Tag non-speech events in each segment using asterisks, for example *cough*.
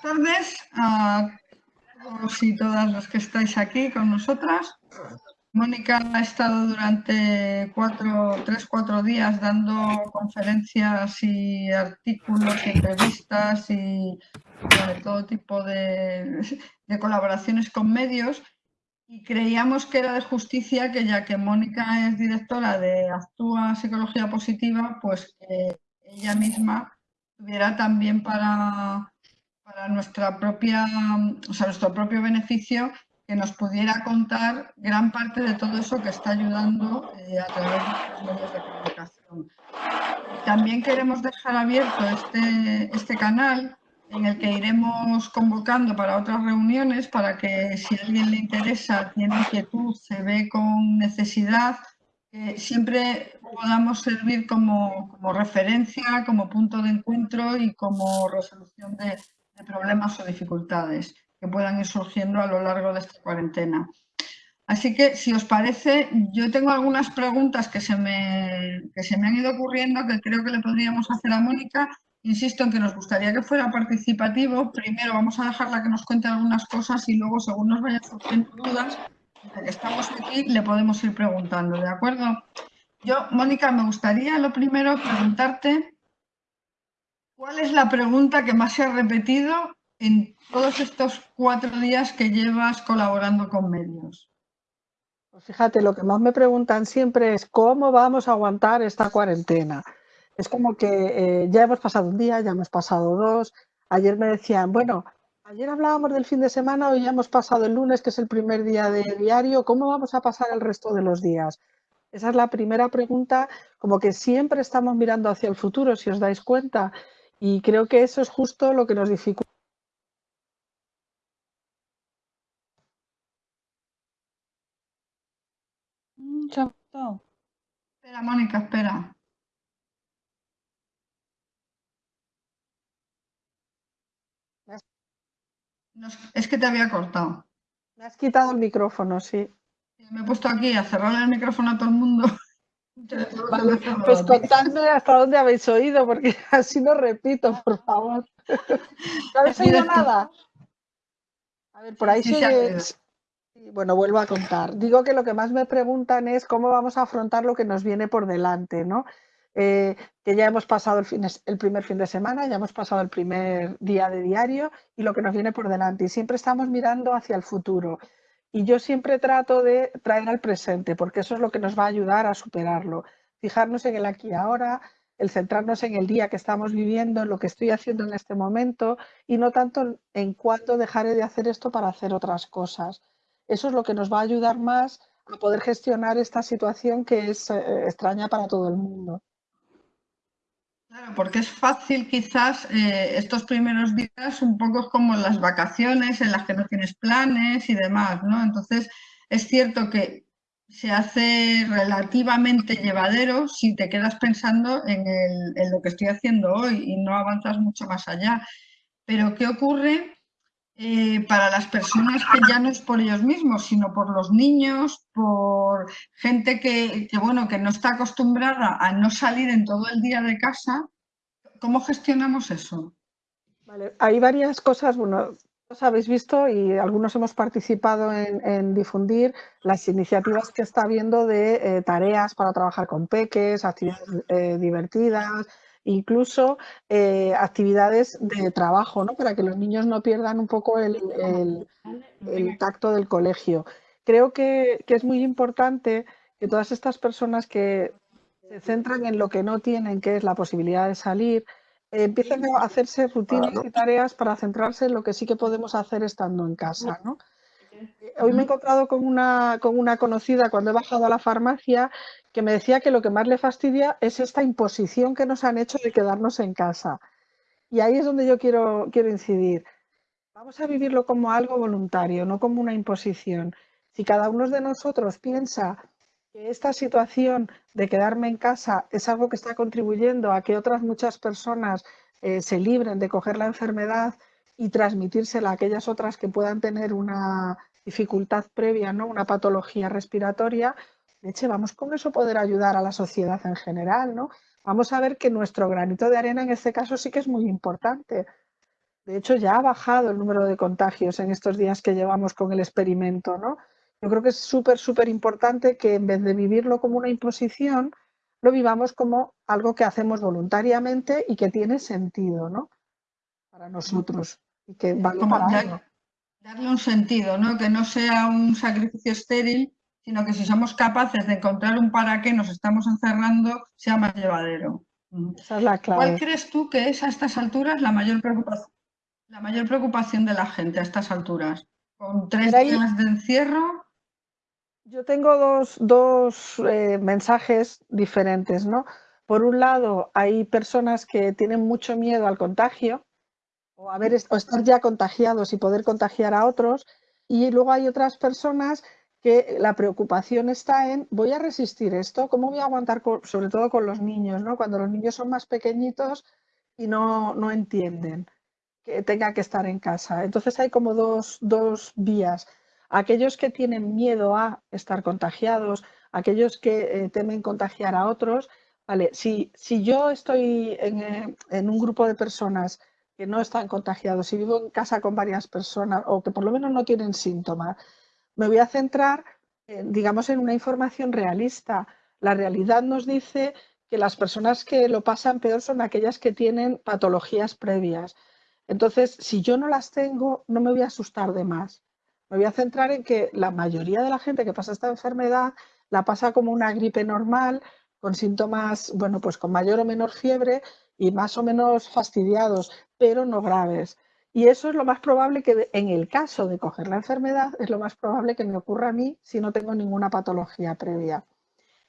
tardes a todos y todas los que estáis aquí con nosotras. Mónica ha estado durante cuatro, tres, cuatro días dando conferencias y artículos entrevistas y todo tipo de, de colaboraciones con medios y creíamos que era de justicia que ya que Mónica es directora de Actúa Psicología Positiva, pues que ella misma tuviera también para, para nuestra propia, o sea, nuestro propio beneficio que nos pudiera contar gran parte de todo eso que está ayudando eh, a través de los medios de comunicación. También queremos dejar abierto este, este canal en el que iremos convocando para otras reuniones para que si a alguien le interesa, tiene inquietud, se ve con necesidad, siempre podamos servir como, como, referencia, como punto de encuentro y como resolución de, problemas o dificultades que puedan ir surgiendo a lo largo de esta cuarentena. Así que, si os parece, yo tengo algunas preguntas que se, me, que se me han ido ocurriendo que creo que le podríamos hacer a Mónica. Insisto en que nos gustaría que fuera participativo. Primero vamos a dejarla que nos cuente algunas cosas y luego, según nos vayan surgiendo dudas, estamos aquí, le podemos ir preguntando, ¿de acuerdo? Yo, Mónica, me gustaría lo primero preguntarte ¿cuál es la pregunta que más se ha repetido en todos estos cuatro días que llevas colaborando con medios? Pues fíjate, lo que más me preguntan siempre es cómo vamos a aguantar esta cuarentena. Es como que eh, ya hemos pasado un día, ya hemos pasado dos. Ayer me decían, bueno, ayer hablábamos del fin de semana, hoy ya hemos pasado el lunes, que es el primer día de diario. ¿Cómo vamos a pasar el resto de los días? Esa es la primera pregunta, como que siempre estamos mirando hacia el futuro, si os dais cuenta. Y creo que eso es justo lo que nos dificulta Espera, Mónica, espera. es que te había cortado. Me has quitado el micrófono, sí. Me he puesto aquí a cerrar el micrófono a todo el mundo. Pues contadme hasta dónde habéis oído, porque *laughs* así no repito, por favor. ¿No *laughs* habéis oído nada? A ver, por ahí sí, bueno, vuelvo a contar. Digo que lo que más me preguntan es cómo vamos a afrontar lo que nos viene por delante, ¿no? Eh, que ya hemos pasado el, el, primer fin de semana, ya hemos pasado el primer día de diario y lo que nos viene por delante. Y siempre estamos mirando hacia el futuro. Y yo siempre trato de traer al presente, porque eso es lo que nos va a ayudar a superarlo. Fijarnos en el aquí y ahora, el centrarnos en el día que estamos viviendo, en lo que estoy haciendo en este momento y no tanto en cuándo dejaré de hacer esto para hacer otras cosas. Eso es lo que nos va a ayudar más a poder gestionar esta situación que es eh, extraña para todo el mundo. Claro, porque es fácil quizás eh, estos primeros días un poco como las vacaciones en las que no tienes planes y demás, ¿no? Entonces, es cierto que se hace relativamente llevadero si te quedas pensando en, en lo que estoy haciendo hoy y no avanzas mucho más allá. Pero, ¿qué ocurre eh, para las personas que ya no es por ellos mismos, sino por los niños, por gente que, bueno, que no está acostumbrada a no salir en todo el día de casa, ¿cómo gestionamos eso? hay varias cosas, bueno, os habéis visto y algunos hemos participado en, difundir las iniciativas que está habiendo de eh, tareas para trabajar con peques, actividades eh, divertidas, incluso eh, actividades de trabajo, ¿no? para que los niños no pierdan un poco el, tacto del colegio. Creo que, es muy importante que todas estas personas que se centran en lo que no tienen, que es la posibilidad de salir, empiecen a hacerse rutinas y tareas para centrarse en lo que sí que podemos hacer estando en casa. ¿no? Hoy me he encontrado con una, con una conocida cuando he bajado a la farmacia que me decía que lo que más le fastidia es esta imposición que nos han hecho de quedarnos en casa. Y ahí es donde yo quiero, quiero incidir. Vamos a vivirlo como algo voluntario, no como una imposición. Si cada uno de nosotros piensa que esta situación de quedarme en casa es algo que está contribuyendo a que otras muchas personas eh, se libren de coger la enfermedad y transmitírsela a aquellas otras que puedan tener una dificultad previa, ¿no? una patología respiratoria, leche, vamos con eso poder ayudar a la sociedad en general, ¿no? Vamos a ver que nuestro granito de arena en este caso sí que es muy importante. De hecho, ya ha bajado el número de contagios en estos días que llevamos con el experimento, ¿no? Yo creo que es súper, súper importante que en vez de vivirlo como una imposición, lo vivamos como algo que hacemos voluntariamente y que tiene sentido, ¿no? Para nosotros y que vale para Darle un sentido, ¿no? Que no sea un sacrificio estéril, sino que si somos capaces de encontrar un para qué nos estamos encerrando, sea más llevadero. Esa es la clave. ¿Cuál crees tú que es a estas alturas la mayor preocupación, la mayor preocupación de la gente a estas alturas? ¿Con tres días de encierro? Yo tengo dos, eh, mensajes diferentes, ¿no? Por un lado, hay personas que tienen mucho miedo al contagio o, haber, o estar ya contagiados y poder contagiar a otros. Y luego hay otras personas que la preocupación está en, voy a resistir esto, ¿cómo voy a aguantar, sobre todo con los niños, ¿no? cuando los niños son más pequeñitos y no, no entienden que tenga que estar en casa. Entonces hay como dos, dos vías aquellos que tienen miedo a estar contagiados, aquellos que eh, temen contagiar a otros, vale, si, si yo estoy eh, en, un grupo de personas que no están contagiados, si vivo en casa con varias personas o que por lo menos no tienen síntomas, me voy a centrar, digamos, en una información realista. La realidad nos dice que las personas que lo pasan peor son aquellas que tienen patologías previas. Entonces, si yo no las tengo, no me voy a asustar de más. Me voy a centrar en que la mayoría de la gente que pasa esta enfermedad la pasa como una gripe normal, con síntomas, bueno, pues con mayor o menor fiebre y más o menos fastidiados, pero no graves. Y eso es lo más probable que en el caso de coger la enfermedad, es lo más probable que me ocurra a mí si no tengo ninguna patología previa.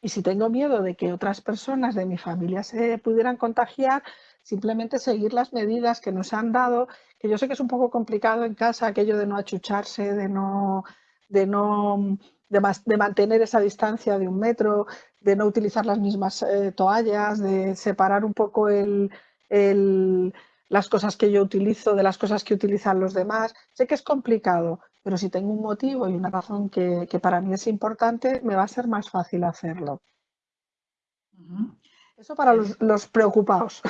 Y si tengo miedo de que otras personas de mi familia se pudieran contagiar, simplemente seguir las medidas que nos han dado, que yo sé que es un poco complicado en casa aquello de no achucharse, de no, de no de, mantener esa distancia de un metro, de no utilizar las mismas eh, toallas, de separar un poco el, las cosas que yo utilizo de las cosas que utilizan los demás. Sé que es complicado, pero si tengo un motivo y una razón que, para mí es importante, me va a ser más fácil hacerlo. Eso para los, *laughs* *laughs* preocupados.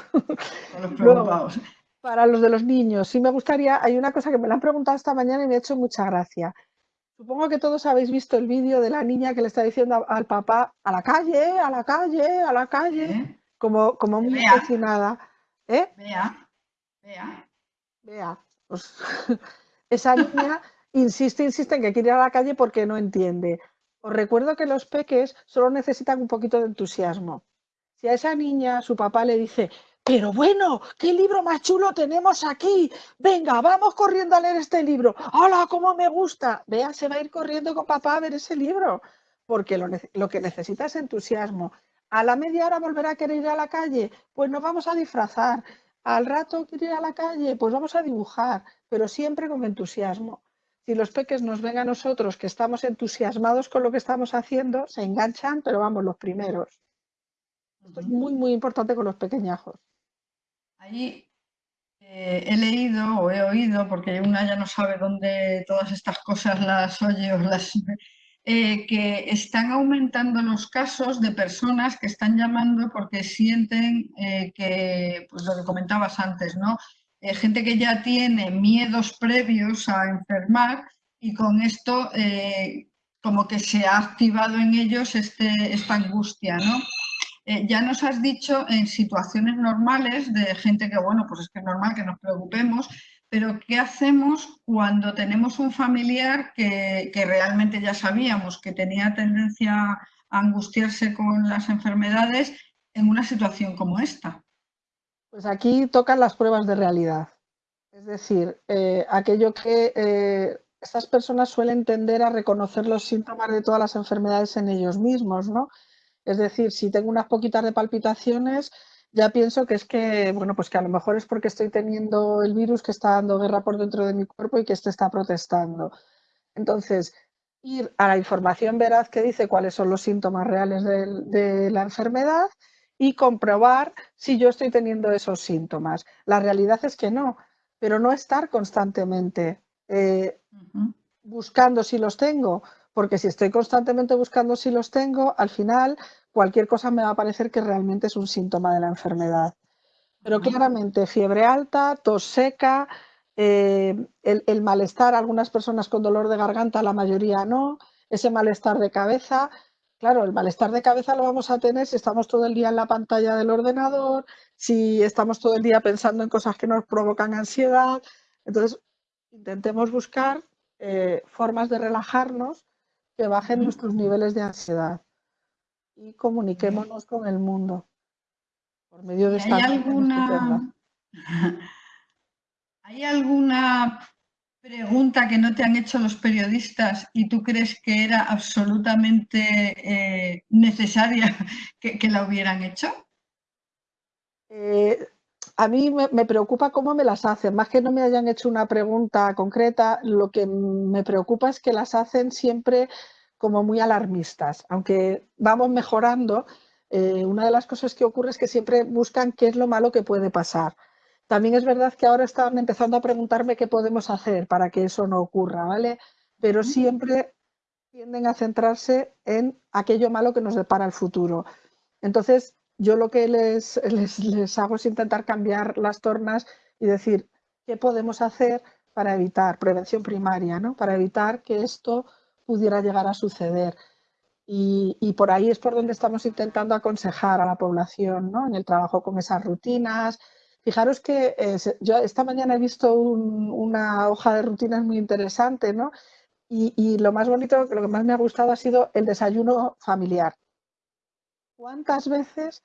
Para los de los niños, sí me gustaría, hay una cosa que me la han preguntado esta mañana y me ha hecho mucha gracia. Supongo que todos habéis visto el vídeo de la niña que le está diciendo al papá, a la calle, a la calle, a la calle, como, como muy emocionada. ¿Eh? Vea. Vea, pues *laughs* esa niña insiste, insiste en que quiere ir a la calle porque no entiende. Os recuerdo que los peques solo necesitan un poquito de entusiasmo. Si a esa niña su papá le dice, pero bueno, ¿qué libro más chulo tenemos aquí? Venga, vamos corriendo a leer este libro. ¡Hola, cómo me gusta! Vea, se va a ir corriendo con papá a ver ese libro, porque lo, que necesita es entusiasmo. A la media hora volverá a querer ir a la calle, pues nos vamos a disfrazar. Al rato quiere ir a la calle, pues vamos a dibujar, pero siempre con entusiasmo. Si los peques nos ven a nosotros que estamos entusiasmados con lo que estamos haciendo, se enganchan, pero vamos los primeros. Esto es muy, muy importante con los pequeñajos. Ahí eh, he leído o he oído, porque una ya no sabe dónde todas estas cosas las oye o las... Eh, que están aumentando los casos de personas que están llamando porque sienten eh, que, pues lo que comentabas antes, ¿no? gente que ya tiene miedos previos a enfermar y con esto como que se ha activado en ellos este, esta angustia, ¿no? Eh, ya nos has dicho en situaciones normales de gente que, bueno, pues es que es normal que nos preocupemos, pero ¿qué hacemos cuando tenemos un familiar que, realmente ya sabíamos que tenía tendencia a angustiarse con las enfermedades en una situación como esta? Pues aquí tocan las pruebas de realidad. Es decir, eh, aquello que eh, estas personas suelen tender a reconocer los síntomas de todas las enfermedades en ellos mismos, ¿no? Es decir, si tengo unas poquitas de palpitaciones, ya pienso que es que, bueno, pues que a lo mejor es porque estoy teniendo el virus que está dando guerra por dentro de mi cuerpo y que este está protestando. Entonces, ir a la información veraz que dice cuáles son los síntomas reales de, la enfermedad y comprobar si yo estoy teniendo esos síntomas. La realidad es que no, pero no estar constantemente eh, buscando si los tengo porque si estoy constantemente buscando si los tengo, al final cualquier cosa me va a parecer que realmente es un síntoma de la enfermedad. Pero claramente fiebre alta, tos seca, eh, el, malestar, algunas personas con dolor de garganta, la mayoría no, ese malestar de cabeza. Claro, el malestar de cabeza lo vamos a tener si estamos todo el día en la pantalla del ordenador, si estamos todo el día pensando en cosas que nos provocan ansiedad. Entonces, intentemos buscar eh, formas de relajarnos que bajen nuestros niveles de ansiedad y comuniquémonos con el mundo por medio de esta ¿Hay alguna, *laughs* ¿Hay alguna pregunta que no te han hecho los periodistas y tú crees que era absolutamente eh, necesaria *laughs* que, la hubieran hecho? Eh, a mí me, preocupa cómo me las hacen, más que no me hayan hecho una pregunta concreta, lo que me preocupa es que las hacen siempre como muy alarmistas, aunque vamos mejorando, eh, una de las cosas que ocurre es que siempre buscan qué es lo malo que puede pasar. También es verdad que ahora están empezando a preguntarme qué podemos hacer para que eso no ocurra, ¿vale? Pero siempre tienden a centrarse en aquello malo que nos depara el futuro. Entonces, yo lo que *laughs* les, les, hago es intentar cambiar las tornas y decir qué podemos hacer para evitar, prevención primaria, ¿no? para evitar que esto pudiera llegar a suceder. Y, por ahí es por donde estamos intentando aconsejar a la población, ¿no? en el trabajo con esas rutinas. Fijaros que eh, yo esta mañana he visto una hoja de rutinas muy interesante, ¿no? Y, y, lo más bonito, lo que más me ha gustado ha sido el desayuno familiar. ¿Cuántas veces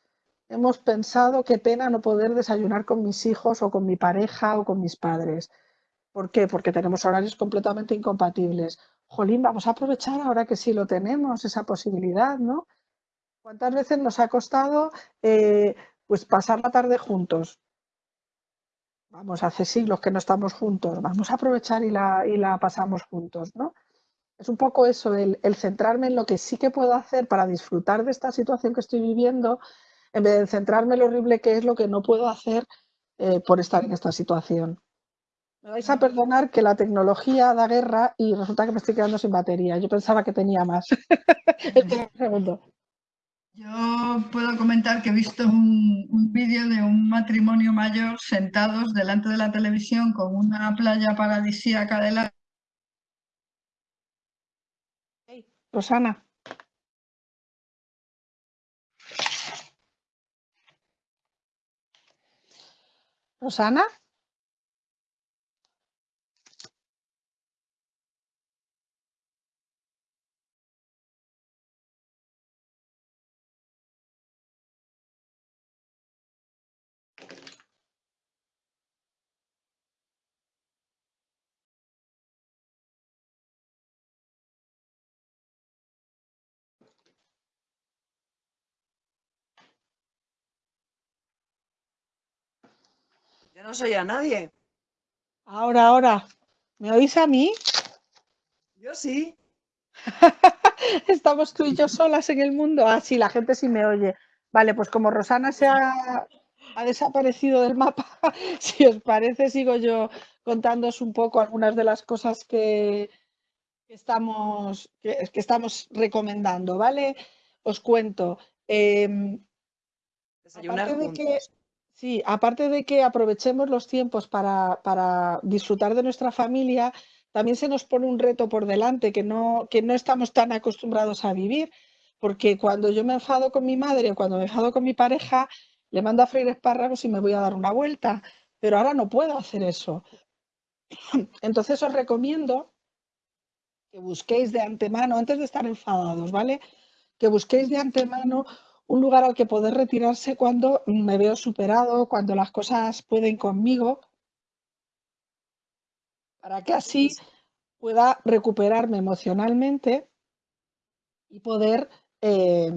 hemos pensado qué pena no poder desayunar con mis hijos o con mi pareja o con mis padres. ¿Por qué? Porque tenemos horarios completamente incompatibles. Jolín, vamos a aprovechar ahora que sí lo tenemos, esa posibilidad, ¿no? ¿Cuántas veces nos ha costado eh, pues pasar la tarde juntos? Vamos, hace siglos que no estamos juntos, vamos a aprovechar y la, y la pasamos juntos, ¿no? Es un poco eso, el, centrarme en lo que sí que puedo hacer para disfrutar de esta situación que estoy viviendo en vez de centrarme en lo horrible que es lo que no puedo hacer eh, por estar en esta situación. Me vais a perdonar que la tecnología da guerra y resulta que me estoy quedando sin batería. Yo pensaba que tenía más. *laughs* Yo puedo comentar que he visto un, un vídeo de un matrimonio mayor sentados delante de la televisión con una playa paradisíaca de la... Rosana. Rosana. No soy a nadie. Ahora, ahora. ¿Me oís a mí? Yo sí. *laughs* Estamos tú y yo solas en el mundo. Ah, sí, la gente sí me oye. Vale, pues como Rosana se ha, desaparecido del mapa, *laughs* si os parece, sigo yo contándoos un poco algunas de las cosas que, estamos, que, estamos recomendando, ¿vale? Os cuento. Eh, de que, Sí, aparte de que aprovechemos los tiempos para, disfrutar de nuestra familia, también se nos pone un reto por delante que no, que no estamos tan acostumbrados a vivir, porque cuando yo me enfado con mi madre o cuando me enfado con mi pareja, le mando a freír espárragos y me voy a dar una vuelta, pero ahora no puedo hacer eso. *laughs* Entonces os recomiendo que busquéis de antemano, antes de estar enfadados, ¿vale? Que busquéis de antemano un lugar al que poder retirarse cuando me veo superado, cuando las cosas pueden conmigo, para que así pueda recuperarme emocionalmente y poder eh,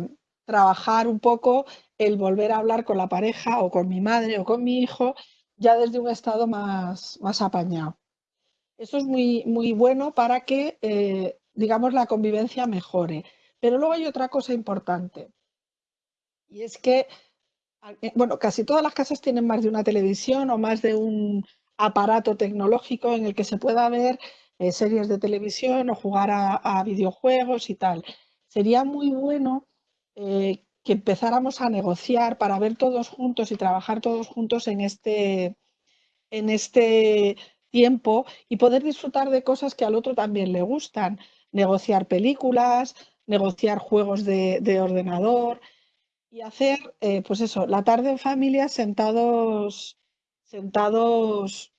trabajar un poco el volver a hablar con la pareja o con mi madre o con mi hijo ya desde un estado más, más apañado. Eso es muy, muy bueno para que, eh, digamos, la convivencia mejore. Pero luego hay otra cosa importante. Y es que, eh, bueno, casi todas las casas tienen más de una televisión o más de un aparato tecnológico en el que se pueda ver eh, series de televisión o jugar a, videojuegos y tal. Sería muy bueno eh, que empezáramos a negociar para ver todos juntos y trabajar todos juntos en este, en este tiempo y poder disfrutar de cosas que al otro también le gustan. Negociar películas, negociar juegos de, ordenador y hacer, eh, pues eso, la tarde en familia sentados, sentados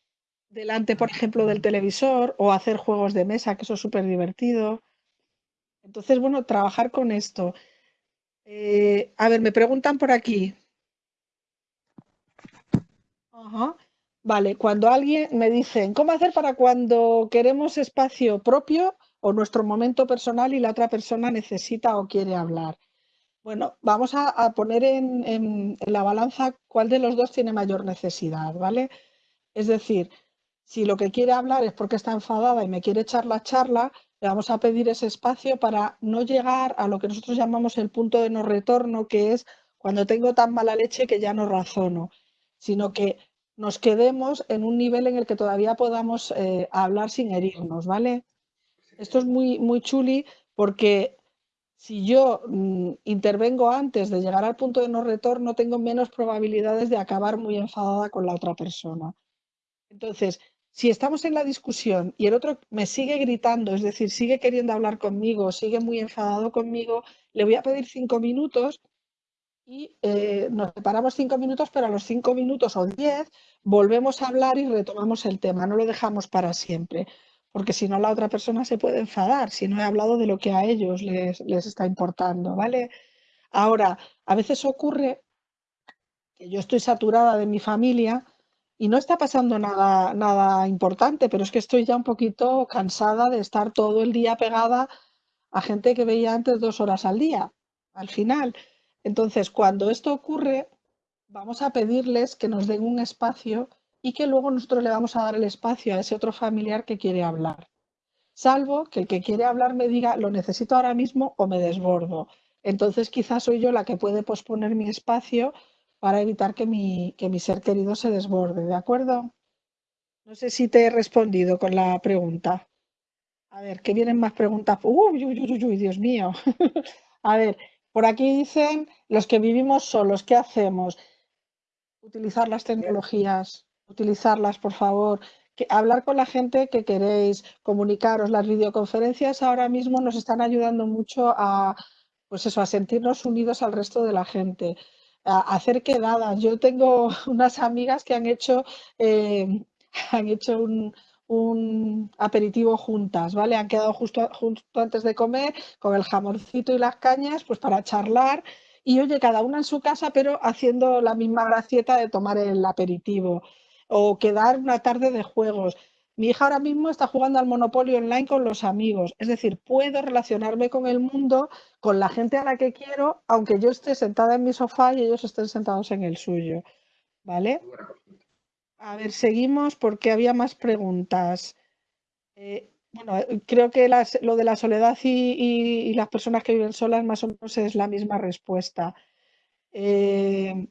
delante, por ejemplo, del televisor o hacer juegos de mesa, que eso es súper divertido. Entonces, bueno, trabajar con esto. Eh, a ver, me preguntan por aquí. Vale, cuando alguien me dice, ¿cómo hacer para cuando queremos espacio propio o nuestro momento personal y la otra persona necesita o quiere hablar? Bueno, vamos a, poner en, la balanza cuál de los dos tiene mayor necesidad, ¿vale? Es decir, si lo que quiere hablar es porque está enfadada y me quiere echar la charla, le vamos a pedir ese espacio para no llegar a lo que nosotros llamamos el punto de no retorno, que es cuando tengo tan mala leche que ya no razono, sino que nos quedemos en un nivel en el que todavía podamos eh, hablar sin herirnos, ¿vale? Esto es muy, muy chuli porque si yo mm, intervengo antes de llegar al punto de no retorno, tengo menos probabilidades de acabar muy enfadada con la otra persona. Entonces, si estamos en la discusión y el otro me sigue gritando, es decir, sigue queriendo hablar conmigo, sigue muy enfadado conmigo, le voy a pedir cinco minutos y eh, nos separamos cinco minutos, pero a los cinco minutos o diez volvemos a hablar y retomamos el tema, no lo dejamos para siempre, porque si no la otra persona se puede enfadar, si no he hablado de lo que a ellos les, les está importando, ¿vale? Ahora, a veces ocurre que yo estoy saturada de mi familia y no está pasando nada, nada importante, pero es que estoy ya un poquito cansada de estar todo el día pegada a gente que veía antes dos horas al día, al final. Entonces, cuando esto ocurre, vamos a pedirles que nos den un espacio y que luego nosotros le vamos a dar el espacio a ese otro familiar que quiere hablar. Salvo que el que quiere hablar me diga, lo necesito ahora mismo o me desbordo. Entonces quizás soy yo la que puede posponer mi espacio para evitar que mi, que mi ser querido se desborde, ¿de acuerdo? No sé si te he respondido con la pregunta. A ver, que vienen más preguntas. Uy, uy, uy, uy, Dios mío. *laughs* a ver, por aquí dicen, los que vivimos solos, ¿qué hacemos? Utilizar las tecnologías, utilizarlas, por favor. Hablar con la gente que queréis, comunicaros. Las videoconferencias ahora mismo nos están ayudando mucho a, pues eso, a sentirnos unidos al resto de la gente, a, hacer quedadas. Yo tengo *laughs* unas amigas que han hecho, eh, *laughs* han hecho un, un aperitivo juntas, ¿vale? Han quedado justo, justo antes de comer con el jamoncito y las cañas, pues para charlar. Y oye, cada una en su casa, pero haciendo la misma gracieta de tomar el aperitivo o quedar una tarde de juegos. Mi hija ahora mismo está jugando al Monopolio online con los amigos. Es decir, puedo relacionarme con el mundo, con la gente a la que quiero, aunque yo esté sentada en mi sofá y ellos estén sentados en el suyo. ¿Vale? A ver, seguimos porque había más preguntas. Eh, bueno, creo que lo de la soledad y, las personas que viven solas más o menos es la misma respuesta. Eh,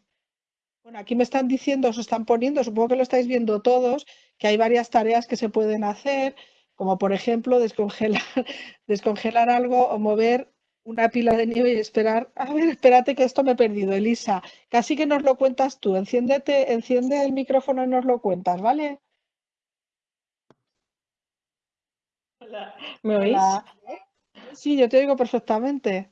bueno, aquí me están diciendo, os están poniendo, supongo que lo estáis viendo todos, que hay varias tareas que se pueden hacer, como por ejemplo descongelar, *laughs* descongelar algo o mover una pila de nieve y esperar. A ver, espérate que esto me he perdido, Elisa. Casi que nos lo cuentas tú. Enciéndete, enciende el micrófono y nos lo cuentas, ¿vale? Hola, ¿me oís? Sí, yo te oigo perfectamente.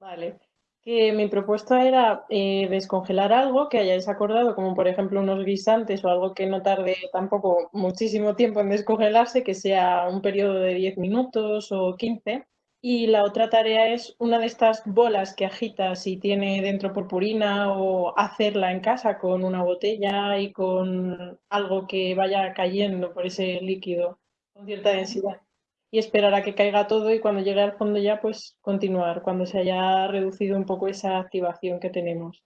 Vale. Que mi propuesta era eh, descongelar algo que hayáis acordado, como por ejemplo unos guisantes o algo que no tarde tampoco muchísimo tiempo en descongelarse, que sea un periodo de 10 minutos o 15 y la otra tarea es una de estas bolas que agitas y tiene dentro purpurina o hacerla en casa con una botella y con algo que vaya cayendo por ese líquido con cierta densidad. Y esperar a que caiga todo y cuando llegue al fondo ya pues continuar, cuando se haya reducido un poco esa activación que tenemos.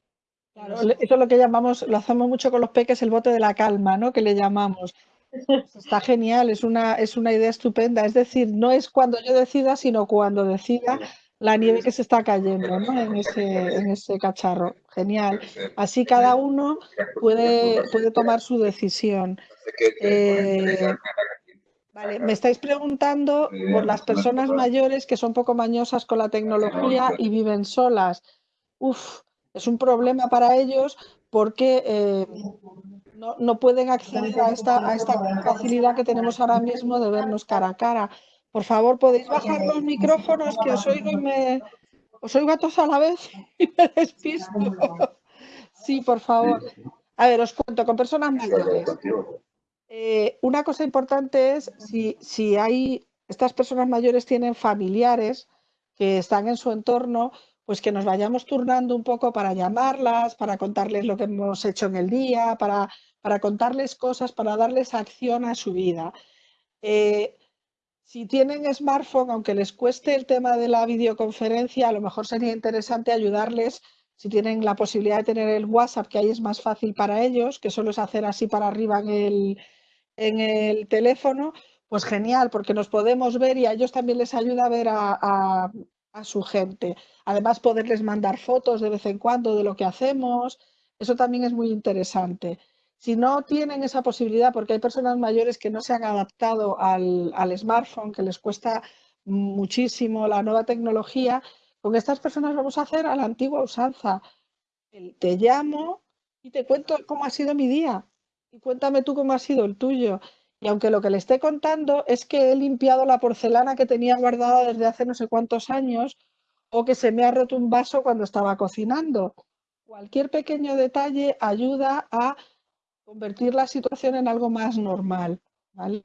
Claro, eso es lo que llamamos, lo hacemos mucho con los peques, el bote de la calma, ¿no? Que le llamamos. Está genial, es una, es una idea estupenda. Es decir, no es cuando yo decida, sino cuando decida la nieve que se está cayendo ¿no? en, ese, en ese cacharro. Genial. Así cada uno puede, puede tomar su decisión. Eh, vale, me estáis preguntando por las personas mayores que son poco mañosas con la tecnología y viven solas. Uf, es un problema para ellos porque eh, no, no pueden acceder a esta, a esta facilidad que tenemos ahora mismo de vernos cara a cara. Por favor, podéis bajar los micrófonos que os oigo y me os oigo a todos a la vez *laughs* y me despisto. Sí, por favor. A ver, os cuento, con personas mayores. Eh, una cosa importante es si, si hay, estas personas mayores tienen familiares que están en su entorno, pues que nos vayamos turnando un poco para llamarlas, para contarles lo que hemos hecho en el día, para, para contarles cosas, para darles acción a su vida. Eh, si tienen smartphone, aunque les cueste el tema de la videoconferencia, a lo mejor sería interesante ayudarles si tienen la posibilidad de tener el WhatsApp, que ahí es más fácil para ellos, que solo es hacer así para arriba en el, en el teléfono, pues genial, porque nos podemos ver y a ellos también les ayuda a ver a, su gente. Además, poderles mandar fotos de vez en cuando de lo que hacemos, eso también es muy interesante. Si no tienen esa posibilidad, porque hay personas mayores que no se han adaptado al, al smartphone, que les cuesta muchísimo la nueva tecnología, con estas personas vamos a hacer a la antigua usanza. Te llamo y te cuento cómo ha sido mi día y cuéntame tú cómo ha sido el tuyo. Y aunque lo que le esté contando es que he limpiado la porcelana que tenía guardada desde hace no sé cuántos años o que se me ha roto un vaso cuando estaba cocinando. Cualquier pequeño detalle ayuda a convertir la situación en algo más normal. ¿vale?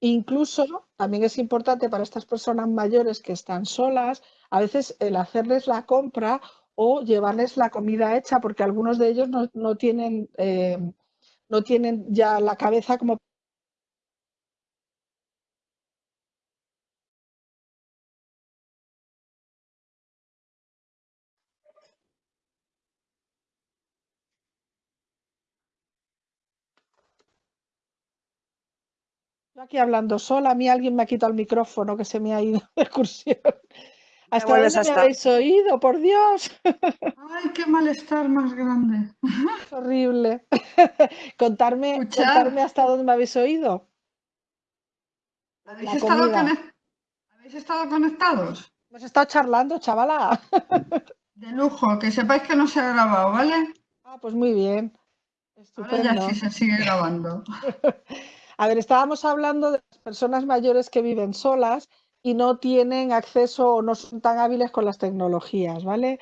Incluso también es importante para estas personas mayores que están solas, a veces el hacerles la compra o llevarles la comida hecha, porque algunos de ellos no, tienen, eh, no tienen ya la cabeza como aquí hablando sola, a mí alguien me ha quitado el micrófono que se me ha ido *laughs* de excursión. ¿Hasta dónde me habéis oído? ¡Por Dios! ¡Ay, qué malestar más grande! Es horrible. *laughs* contarme, contarme hasta dónde me habéis oído. ¿Habéis estado, ¿Habéis estado, conectados? Hemos estado charlando, chavala. *laughs* De lujo, que sepáis que no se ha grabado, ¿vale? Ah, pues muy bien. Ahora ya sí se sigue grabando. *laughs* A ver, estábamos hablando de las personas mayores que viven solas y no tienen acceso o no son tan hábiles con las tecnologías, ¿vale?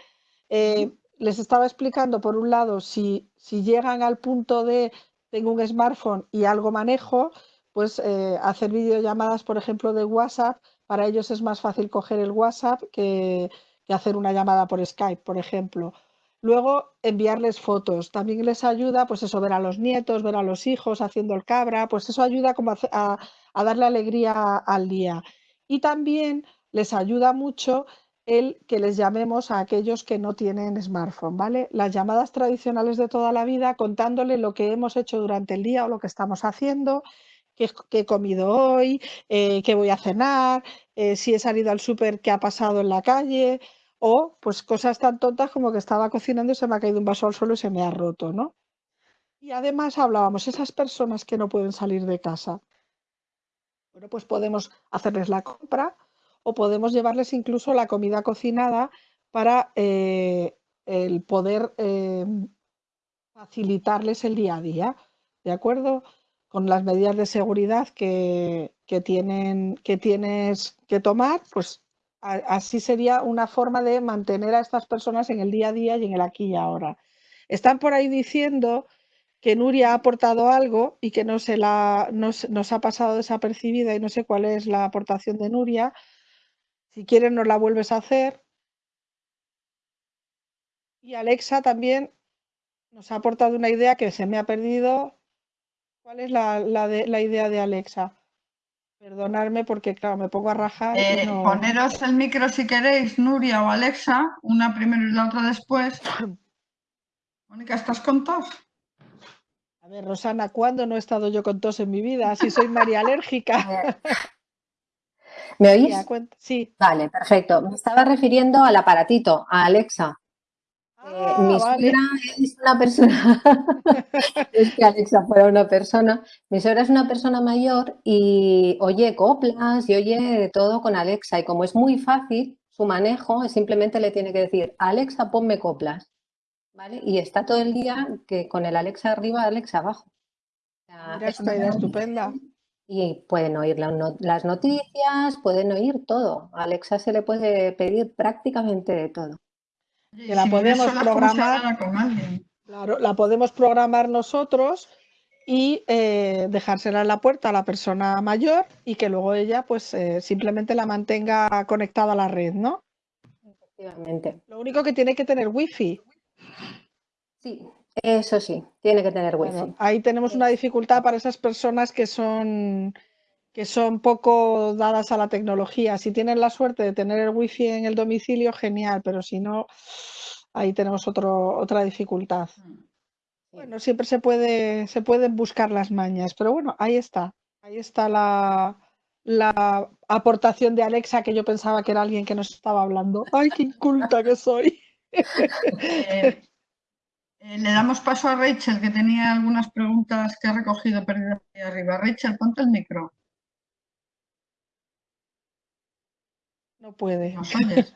Eh, les estaba explicando, por un lado, si, si, llegan al punto de tengo un smartphone y algo manejo, pues eh, hacer videollamadas, por ejemplo, de WhatsApp, para ellos es más fácil coger el WhatsApp que, que hacer una llamada por Skype, por ejemplo. Luego, enviarles fotos. También les ayuda, pues eso, ver a los nietos, ver a los hijos haciendo el cabra, pues eso ayuda como a, darle alegría al día. Y también les ayuda mucho el que les llamemos a aquellos que no tienen smartphone, ¿vale? Las llamadas tradicionales de toda la vida contándole lo que hemos hecho durante el día o lo que estamos haciendo, qué, he comido hoy, eh, qué voy a cenar, eh, si he salido al súper, qué ha pasado en la calle, o pues cosas tan tontas como que estaba cocinando y se me ha caído un vaso al suelo y se me ha roto, ¿no? Y además hablábamos, esas personas que no pueden salir de casa, bueno, pues podemos hacerles la compra o podemos llevarles incluso la comida cocinada para eh, el poder eh, facilitarles el día a día, ¿de acuerdo? Con las medidas de seguridad que, que, tienen, que tienes que tomar, pues así sería una forma de mantener a estas personas en el día a día y en el aquí y ahora. Están por ahí diciendo que Nuria ha aportado algo y que no se la, nos, ha pasado desapercibida y no sé cuál es la aportación de Nuria. Si quieres nos la vuelves a hacer. Y Alexa también nos ha aportado una idea que se me ha perdido. ¿Cuál es la, la idea de Alexa? Perdonadme porque, claro, me pongo a rajar. Eh, poneros el micro si queréis, Nuria o Alexa, una primero y la otra después. *coughs* Mónica, ¿estás con tos? A ver, Rosana, ¿cuándo no he estado yo con tos en mi vida? Si soy María alérgica. *laughs* ¿Me oís? Sí. Vale, perfecto. Me estaba refiriendo al aparatito, a Alexa. Eh, mi ah, suegra es una persona, *laughs* es que Alexa fuera una persona, mi suegra es una persona mayor y oye coplas y oye todo con Alexa y como es muy fácil su manejo, simplemente le tiene que decir Alexa ponme coplas, ¿vale? Y está todo el día que con el Alexa arriba, Alexa abajo. Mira, es una idea estupenda. Y pueden oír las noticias, pueden oír todo. A Alexa se le puede pedir prácticamente de todo. Que la podemos programar. Claro, la podemos programar nosotros y eh, dejársela en la puerta a la persona mayor y que luego ella pues eh, simplemente la mantenga conectada a la red, ¿no? Efectivamente. Lo único que tiene que tener wifi. Sí, eso sí, tiene que tener wifi. ahí tenemos una dificultad para esas personas que son que son poco dadas a la tecnología. Si tienen la suerte de tener el wifi en el domicilio, genial, pero si no, ahí tenemos otro, otra dificultad. Mm. Bueno, siempre se puede, se pueden buscar las mañas, pero bueno, ahí está. Ahí está la, la aportación de Alexa que yo pensaba que era alguien que nos estaba hablando. ¡Ay, qué inculta que soy! *laughs* Eh, eh, le damos paso a Rachel, que tenía algunas preguntas que ha recogido perdidas ahí arriba. Rachel, ponte el micro. No puede. ¿Nos oyes?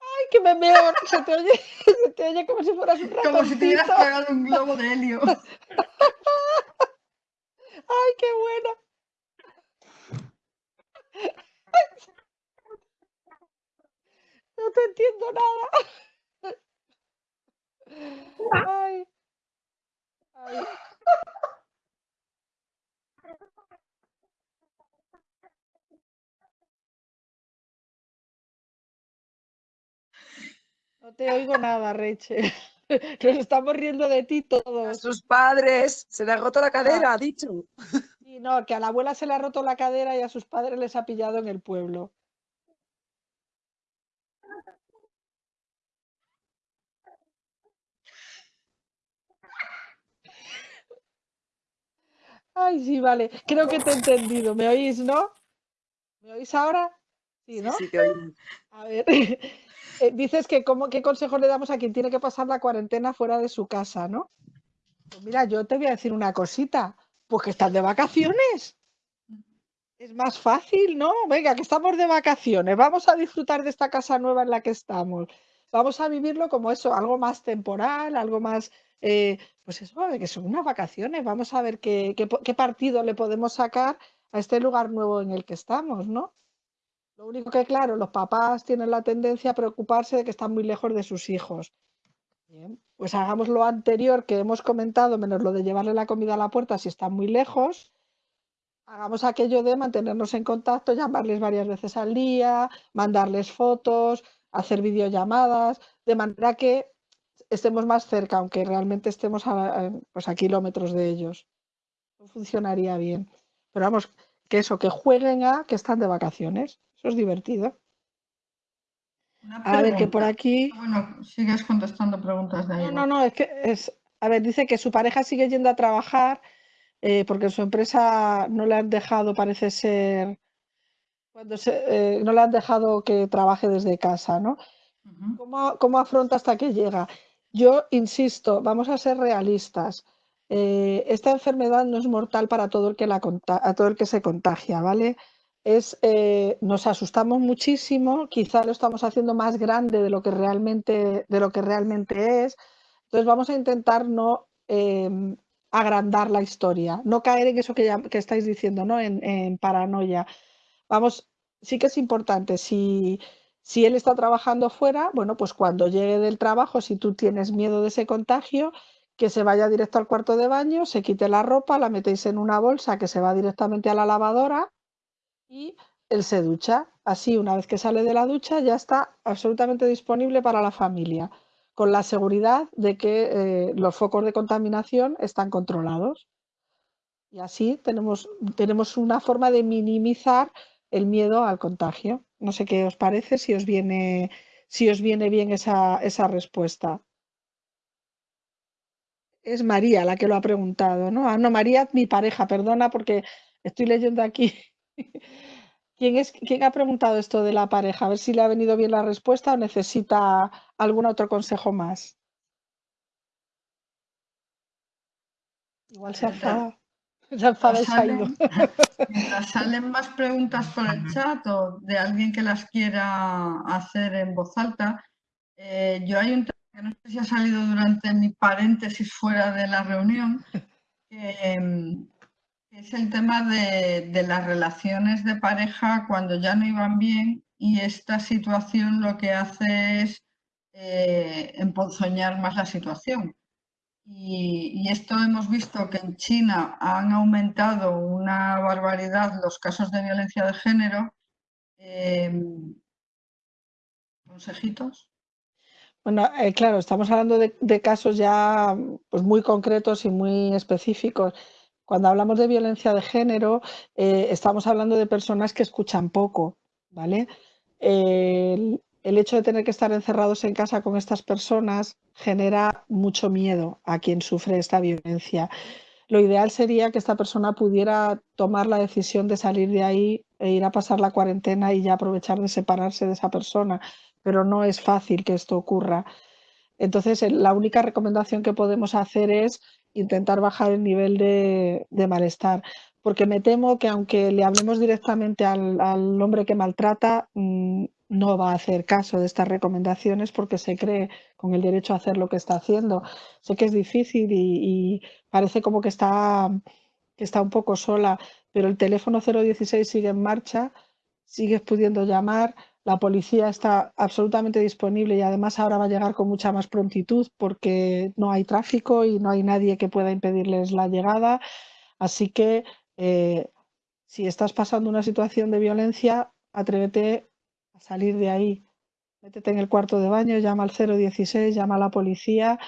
Ay, que me veo, se te oye, se te oye como si fueras un ratoncito. Como si te hubieras pegado un globo de helio. Ay, qué buena. No te entiendo nada. Ay. Ay. No te oigo nada, Reche. *laughs* Nos estamos riendo de ti todos. A sus padres se le ha roto la cadera, ha dicho. Y no, que a la abuela se le ha roto la cadera y a sus padres les ha pillado en el pueblo. Ay, sí, vale. Creo que te he entendido. ¿Me oís, no? ¿Me oís ahora? Sí, ¿no? Sí, te oí. A ver, *laughs* eh, dices que cómo, qué consejo le damos a quien tiene que pasar la cuarentena fuera de su casa, ¿no? Pues mira, yo te voy a decir una cosita. Pues que estás de vacaciones. Es más fácil, ¿no? Venga, que estamos de vacaciones. Vamos a disfrutar de esta casa nueva en la que estamos. Vamos a vivirlo como eso, algo más temporal, algo más eh, pues eso, que son unas vacaciones, vamos a ver qué, partido le podemos sacar a este lugar nuevo en el que estamos, ¿no? Lo único que, claro, los papás tienen la tendencia a preocuparse de que están muy lejos de sus hijos. Pues hagamos lo anterior que hemos comentado, menos lo de llevarle la comida a la puerta si están muy lejos. Hagamos aquello de mantenernos en contacto, llamarles varias veces al día, mandarles fotos, hacer videollamadas, de manera que estemos más cerca, aunque realmente estemos a, pues a kilómetros de ellos. No funcionaría bien. Pero vamos, que eso, que jueguen a que están de vacaciones. Eso es divertido. A ver, que por aquí. Ah, bueno, sigues contestando preguntas de ahí. No, no, no, es que es. A ver, dice que su pareja sigue yendo a trabajar eh, porque en su empresa no le han dejado, parece ser. Cuando se, eh, no le han dejado que trabaje desde casa, ¿no? ¿Cómo, ¿Cómo, afronta hasta que llega? Yo insisto, vamos a ser realistas. Eh, esta enfermedad no es mortal para todo el que, la a todo el que se contagia, ¿vale? Es, eh, nos asustamos muchísimo, quizá lo estamos haciendo más grande de lo que realmente, de lo que realmente es. Entonces vamos a intentar no em, agrandar la historia, no caer en eso que, que estáis diciendo, ¿no? En, en, paranoia. Vamos, sí que es importante, si si él está trabajando fuera, bueno, pues cuando llegue del trabajo, si tú tienes miedo de ese contagio, que se vaya directo al cuarto de baño, se quite la ropa, la metéis en una bolsa que se va directamente a la lavadora y él se ducha. Así, una vez que sale de la ducha, ya está absolutamente disponible para la familia, con la seguridad de que eh, los focos de contaminación están controlados. Y así tenemos, tenemos una forma de minimizar el miedo al contagio. No sé qué os parece, si os viene, si os viene bien esa, esa respuesta. Es María la que lo ha preguntado, ¿no? Ah, no, María, mi pareja, perdona porque estoy leyendo aquí. *laughs* ¿Quién, es, ¿Quién ha preguntado esto de la pareja? A ver si le ha venido bien la respuesta o necesita algún otro consejo más. Igual se ha *laughs* *laughs* salen, más preguntas por el chat o de alguien que las quiera hacer en voz alta, Eh, yo hay un tema que no sé si ha salido durante mi paréntesis fuera de la reunión, *laughs* que, es el tema de, las relaciones de pareja cuando ya no iban bien y esta situación lo que hace es eh, emponzoñar más la situación. Y, esto hemos visto que en China han aumentado una barbaridad los casos de violencia de género. Em, ¿Consejitos? Bueno, eh, claro, estamos hablando de, casos ya pues, muy concretos y muy específicos. Cuando hablamos de violencia de género, eh, estamos hablando de personas que escuchan poco, ¿vale? el hecho de tener que estar encerrados en casa con estas personas genera mucho miedo a quien sufre esta violencia. Lo ideal sería que esta persona pudiera tomar la decisión de salir de ahí e ir a pasar la cuarentena y ya aprovechar de separarse de esa persona, pero no es fácil que esto ocurra. Entonces, la única recomendación que podemos hacer es intentar bajar el nivel de, malestar, porque me temo que aunque le hablemos directamente al, hombre que maltrata, mm, no va a hacer caso de estas recomendaciones porque se cree con el derecho a hacer lo que está haciendo. Sé que es difícil y, parece como que está, que está un poco sola, pero el teléfono 016 sigue en marcha, sigues pudiendo llamar, la policía está absolutamente disponible y además ahora va a llegar con mucha más prontitud porque no hay tráfico y no hay nadie que pueda impedirles la llegada. Así que eh, si estás pasando una situación de violencia, atrévete a salir de ahí. Métete en el cuarto de baño, llama al 016, llama a la policía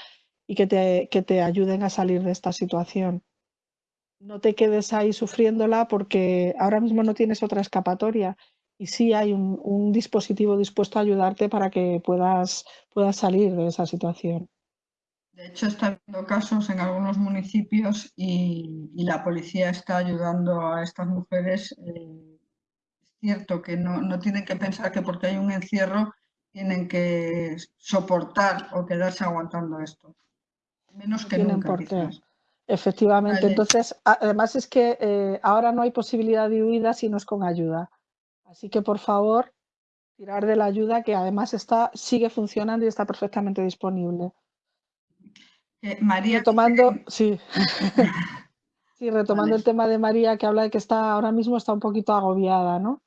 y que te, que te ayuden a salir de esta situación. No te quedes ahí sufriéndola porque ahora mismo no tienes otra escapatoria y sí hay un, dispositivo dispuesto a ayudarte para que puedas, puedas salir de esa situación. De hecho, está habiendo casos en algunos municipios y, la policía está ayudando a estas mujeres. Eh, cierto que no, tienen que pensar que porque hay un encierro tienen que soportar o quedarse aguantando esto. Menos que nunca. Efectivamente. Entonces, además es que eh, ahora no hay posibilidad de huida si no es con ayuda. Así que por favor, tirar de la ayuda que además está, sigue funcionando y está perfectamente disponible. Eh, María. Retomando, sí. *laughs* sí, retomando el tema de María que habla de que está ahora mismo está un poquito agobiada, ¿no?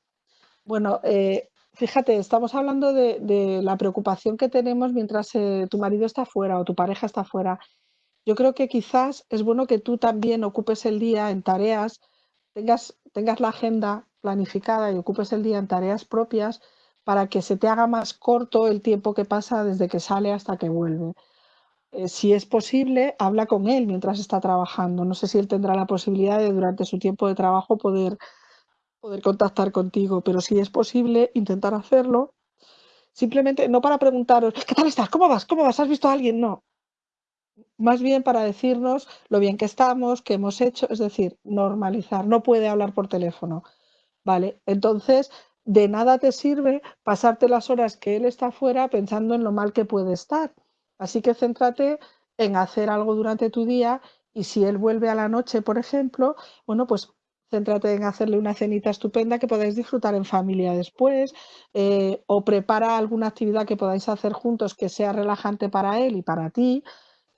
Bueno, eh, fíjate, estamos hablando de, la preocupación que tenemos mientras eh, tu marido está fuera o tu pareja está fuera. Yo creo que quizás es bueno que tú también ocupes el día en tareas, tengas, tengas la agenda planificada y ocupes el día en tareas propias para que se te haga más corto el tiempo que pasa desde que sale hasta que vuelve. Eh, si es posible, habla con él mientras está trabajando. No sé si él tendrá la posibilidad de durante su tiempo de trabajo poder, poder contactar contigo, pero si es posible, intentar hacerlo. Simplemente, no para preguntaros, ¿qué tal estás? ¿Cómo vas? ¿Cómo vas? ¿Has visto a alguien? No. Más bien para decirnos lo bien que estamos, qué hemos hecho, es decir, normalizar. No puede hablar por teléfono ¿vale? Entonces, de nada te sirve pasarte las horas que él está fuera pensando en lo mal que puede estar. Así que céntrate en hacer algo durante tu día y si él vuelve a la noche, por ejemplo, bueno, pues céntrate en hacerle una cenita estupenda que podáis disfrutar en familia después eh, o prepara alguna actividad que podáis hacer juntos que sea relajante para él y para ti,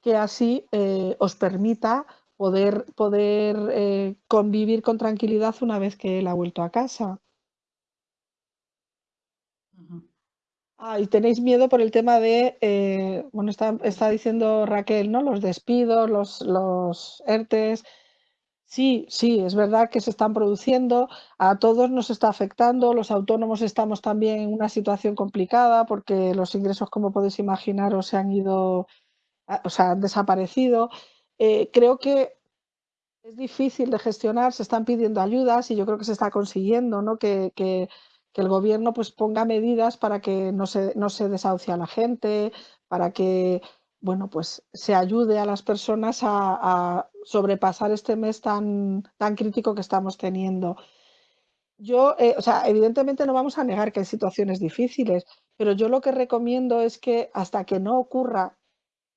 que así eh, os permita poder, poder eh, convivir con tranquilidad una vez que él ha vuelto a casa. Ah, y tenéis miedo por el tema de, eh, bueno, está, está, diciendo Raquel, ¿no? Los despidos, los, los ERTES. Sí, sí, es verdad que se están produciendo, a todos nos está afectando, los autónomos estamos también en una situación complicada porque los ingresos, como podéis imaginar, se han ido, o sea, han desaparecido. Eh, creo que es difícil de gestionar, se están pidiendo ayudas y yo creo que se está consiguiendo ¿no? que, el gobierno pues, ponga medidas para que no se, no se desahucie a la gente, para que bueno, pues, se ayude a las personas a, sobrepasar este mes tan, tan crítico que estamos teniendo. Yo, eh, o sea, evidentemente no vamos a negar que hay situaciones difíciles, pero yo lo que recomiendo es que hasta que no ocurra,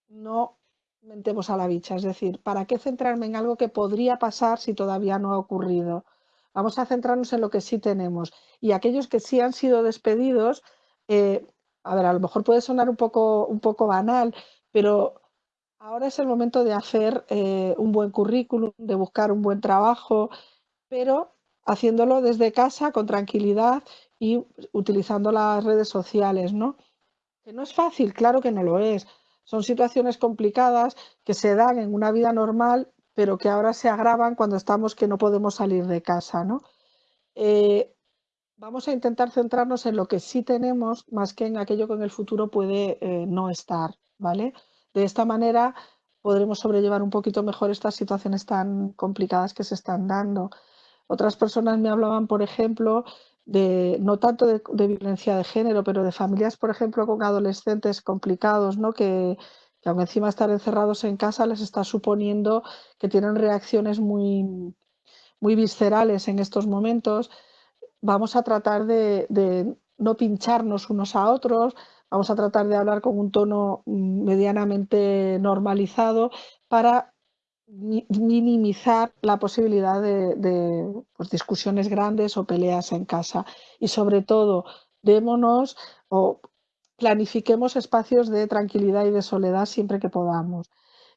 no mentemos a la bicha. Es decir, ¿para qué centrarme en algo que podría pasar si todavía no ha ocurrido? Vamos a centrarnos en lo que sí tenemos. Y aquellos que sí han sido despedidos, eh, a ver, a lo mejor puede sonar un poco, un poco banal, pero ahora es el momento de hacer eh, un buen currículum, de buscar un buen trabajo, pero haciéndolo desde casa con tranquilidad y utilizando las redes sociales, ¿no? Que no es fácil, claro que no lo es. Son situaciones complicadas que se dan en una vida normal, pero que ahora se agravan cuando estamos que no podemos salir de casa, ¿no? Eh, vamos a intentar centrarnos en lo que sí tenemos más que en aquello que en el futuro puede eh, no estar, ¿vale? De esta manera podremos sobrellevar un poquito mejor estas situaciones tan complicadas que se están dando. Otras personas me hablaban, por ejemplo, de no tanto de, violencia de género, pero de familias, por ejemplo, con adolescentes complicados, ¿no? Que, que aún encima estar encerrados en casa les está suponiendo que tienen reacciones muy, muy viscerales en estos momentos vamos a tratar de, no pincharnos unos a otros, vamos a tratar de hablar con un tono mm, medianamente normalizado para minimizar la posibilidad de, pues, discusiones grandes o peleas en casa. Y sobre todo, démonos o planifiquemos espacios de tranquilidad y de soledad siempre que podamos.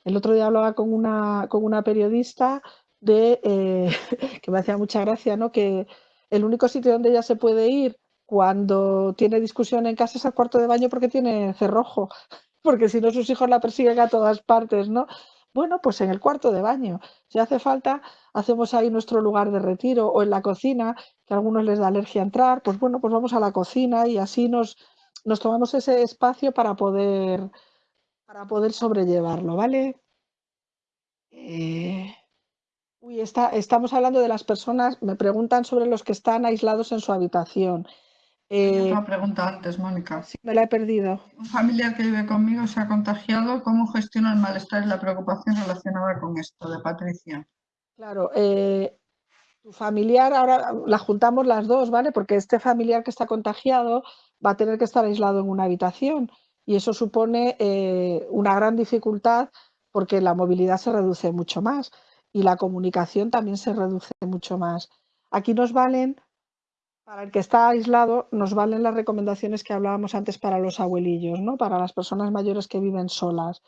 El otro día hablaba con una, con una periodista de, eh, *laughs* que me hacía mucha gracia, ¿no? que el único sitio donde ella se puede ir cuando tiene discusión en casa es al cuarto de baño porque tiene cerrojo, *laughs* porque si no sus hijos la persiguen a todas partes, ¿no? Bueno, pues en el cuarto de baño. Si hace falta, hacemos ahí nuestro lugar de retiro o en la cocina, que a algunos les da alergia a entrar, pues bueno, pues vamos a la cocina y así nos, nos tomamos ese espacio para poder, para poder sobrellevarlo, ¿vale? Eh, Uy, está, estamos hablando de las personas, me preguntan sobre los que están aislados en su habitación. Eh, una pregunta antes, Mónica. Sí, me la he perdido. Un familiar que vive conmigo se ha contagiado. ¿Cómo gestiona el malestar y la preocupación relacionada con esto? De Patricia. Claro, eh, tu familiar, ahora la juntamos las dos, ¿vale? Porque este familiar que está contagiado va a tener que estar aislado en una habitación y eso supone eh, una gran dificultad porque la movilidad se reduce mucho más y la comunicación también se reduce mucho más. Aquí nos valen, para el que está aislado, nos valen las recomendaciones que hablábamos antes para los abuelillos, ¿no? para las personas mayores que viven solas.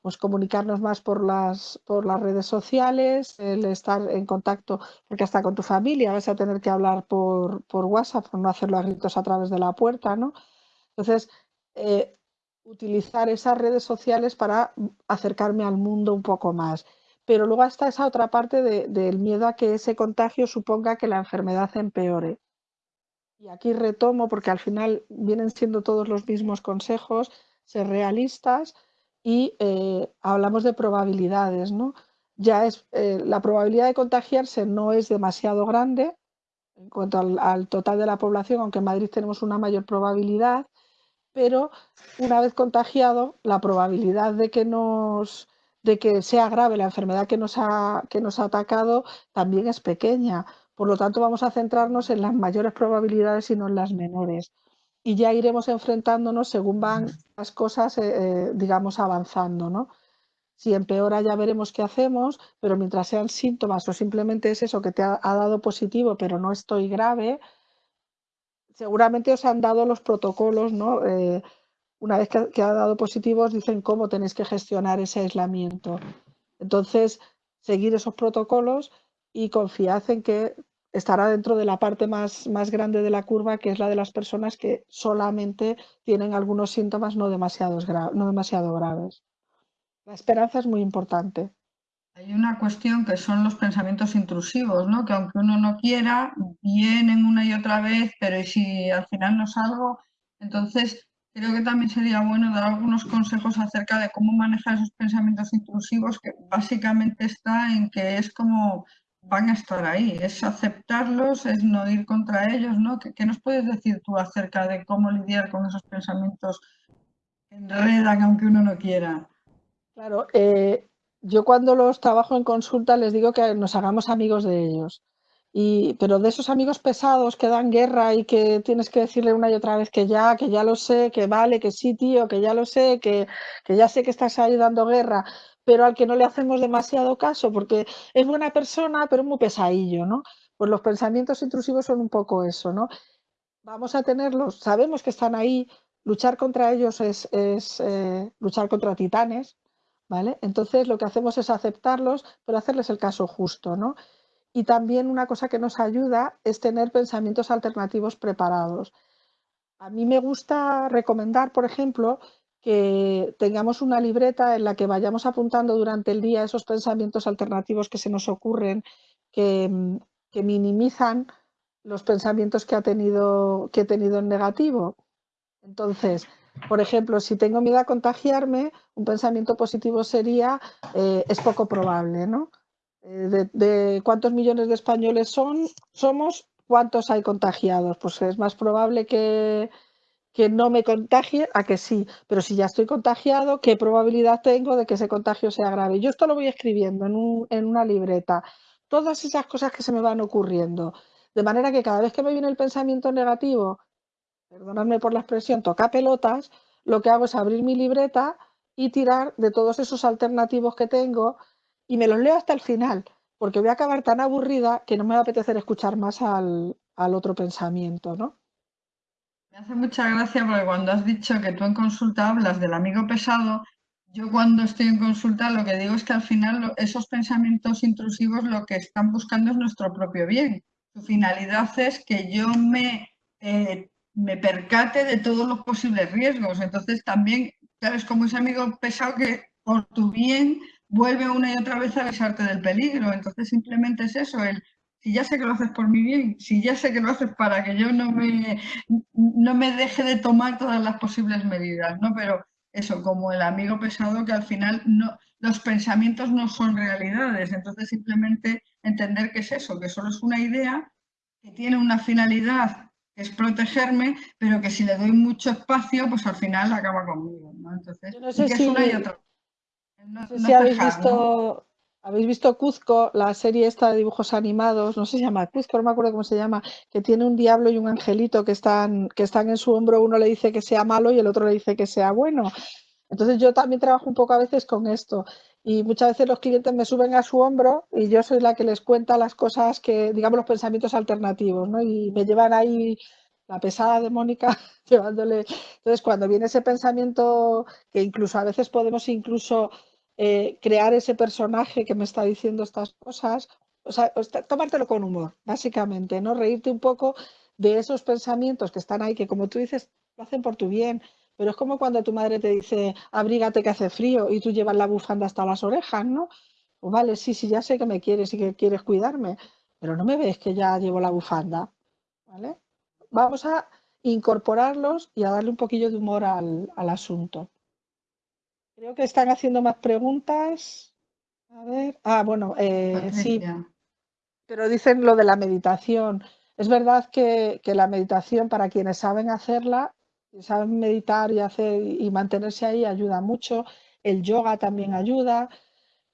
Pues comunicarnos más por las, por las redes sociales, el estar en contacto, porque hasta con tu familia vas a tener que hablar por, por WhatsApp, por no hacerlo a gritos a través de la puerta, ¿no? Entonces, eh, utilizar esas redes sociales para acercarme al mundo un poco más pero luego está esa otra parte del miedo a que ese contagio suponga que la enfermedad empeore. Y aquí retomo, porque al final vienen siendo todos los mismos consejos, ser realistas y eh, hablamos de probabilidades, ¿no? Ya es, eh, la probabilidad de contagiarse no es demasiado grande en cuanto al, al total de la población, aunque en Madrid tenemos una mayor probabilidad, pero una vez contagiado, la probabilidad de que nos de que sea grave la enfermedad que nos ha, que nos ha atacado también es pequeña. Por lo tanto, vamos a centrarnos en las mayores probabilidades y no en las menores. Y ya iremos enfrentándonos según van las cosas, eh, eh, digamos, avanzando, ¿no? Si empeora ya veremos qué hacemos, pero mientras sean síntomas o simplemente es eso que te ha, dado positivo, pero no estoy grave, seguramente os han dado los protocolos, ¿no? Eh, una vez que, ha dado positivos, dicen cómo tenéis que gestionar ese aislamiento. Entonces, seguir esos protocolos y confiad en que estará dentro de la parte más, más grande de la curva, que es la de las personas que solamente tienen algunos síntomas no, demasiados no demasiado graves. La esperanza es muy importante. Hay una cuestión que son los pensamientos intrusivos, ¿no? que aunque uno no quiera, vienen una y otra vez, pero si al final no salgo? Entonces, Creo que también sería bueno dar algunos consejos acerca de cómo manejar esos pensamientos intrusivos, que básicamente está en que es como van a estar ahí, es aceptarlos, es no ir contra ellos, ¿no? ¿Qué, nos puedes decir tú acerca de cómo lidiar con esos pensamientos que enredan aunque uno no quiera? Claro, eh, yo cuando los trabajo en consulta les digo que nos hagamos amigos de ellos. Y, pero de esos amigos pesados que dan guerra y que tienes que decirle una y otra vez que ya, que ya lo sé, que vale, que sí, tío, que ya lo sé, que, que ya sé que estás ahí dando guerra, pero al que no le hacemos demasiado caso porque es buena persona, pero muy pesadillo, ¿no? Pues los pensamientos intrusivos son un poco eso, ¿no? Vamos a tenerlos, sabemos que están ahí, luchar contra ellos es, eh, luchar contra titanes, ¿vale? Entonces lo que hacemos es aceptarlos, pero hacerles el caso justo, ¿no? Y también una cosa que nos ayuda es tener pensamientos alternativos preparados. A mí me gusta recomendar, por ejemplo, que tengamos una libreta en la que vayamos apuntando durante el día esos pensamientos alternativos que se nos ocurren, que, minimizan los pensamientos que, ha tenido, que he tenido en negativo. Entonces, por ejemplo, si tengo miedo a contagiarme, un pensamiento positivo sería eh, es poco probable, ¿no? Eh, de, cuántos millones de españoles son, somos, cuántos hay contagiados. Pues es más probable que, que no me contagie a que sí, pero si ya estoy contagiado, ¿qué probabilidad tengo de que ese contagio sea grave? Yo esto lo voy escribiendo en, en una libreta, todas esas cosas que se me van ocurriendo, de manera que cada vez que me viene el pensamiento negativo, perdonadme por la expresión, toca pelotas, lo que hago es abrir mi libreta y tirar de todos esos alternativos que tengo y me los leo hasta el final, porque voy a acabar tan aburrida que no me va a apetecer escuchar más al, al otro pensamiento, ¿no? Me hace mucha gracia porque cuando has dicho que tú en consulta hablas del amigo pesado, yo cuando estoy en consulta lo que digo es que al final esos pensamientos intrusivos lo que están buscando es nuestro propio bien. Su finalidad es que yo me, eh, me percate de todos los posibles riesgos. Entonces también, sabes, como ese amigo pesado que por tu bien vuelve una y otra vez a avisarte del peligro. Entonces simplemente es eso, el si ya sé que lo haces por mi bien, si ya sé que lo haces para que yo no me, no me deje de tomar todas las posibles medidas, ¿no? Pero eso, como el amigo pesado que al final no, los pensamientos no son realidades, entonces simplemente entender que es eso, que solo es una idea que tiene una finalidad que es protegerme, pero que si le doy mucho espacio, pues al final acaba conmigo, ¿no? Entonces, es una y otra. No, sé si habéis visto, habéis visto Cuzco, la serie esta de dibujos animados, no sé si se llama Cuzco, no me acuerdo cómo se llama, que tiene un diablo y un angelito que están, que están en su hombro, uno le dice que sea malo y el otro le dice que sea bueno. Entonces yo también trabajo un poco a veces con esto y muchas veces los clientes me suben a su hombro y yo soy la que les cuenta las cosas que, digamos, los pensamientos alternativos, ¿no? Y me llevan ahí la pesada de Mónica *laughs* llevándole. Entonces, cuando viene ese pensamiento que incluso a veces podemos incluso eh, crear ese personaje que me está diciendo estas cosas, o sea, tomártelo con humor, básicamente, ¿no? Reírte un poco de esos pensamientos que están ahí, que como tú dices, lo hacen por tu bien, pero es como cuando tu madre te dice, abrígate que hace frío y tú llevas la bufanda hasta las orejas, ¿no? Pues vale, sí, sí, ya sé que me quieres y que quieres cuidarme, pero no me ves que ya llevo la bufanda, ¿vale? Vamos a incorporarlos y a darle un poquillo de humor al asunto. Creo que están haciendo más preguntas. A ver. Ah, bueno, eh, sí. Pero dicen lo de la meditación. Es verdad que, la meditación, para quienes saben hacerla, saben meditar y, hacer, y mantenerse ahí, ayuda mucho. El yoga también ayuda.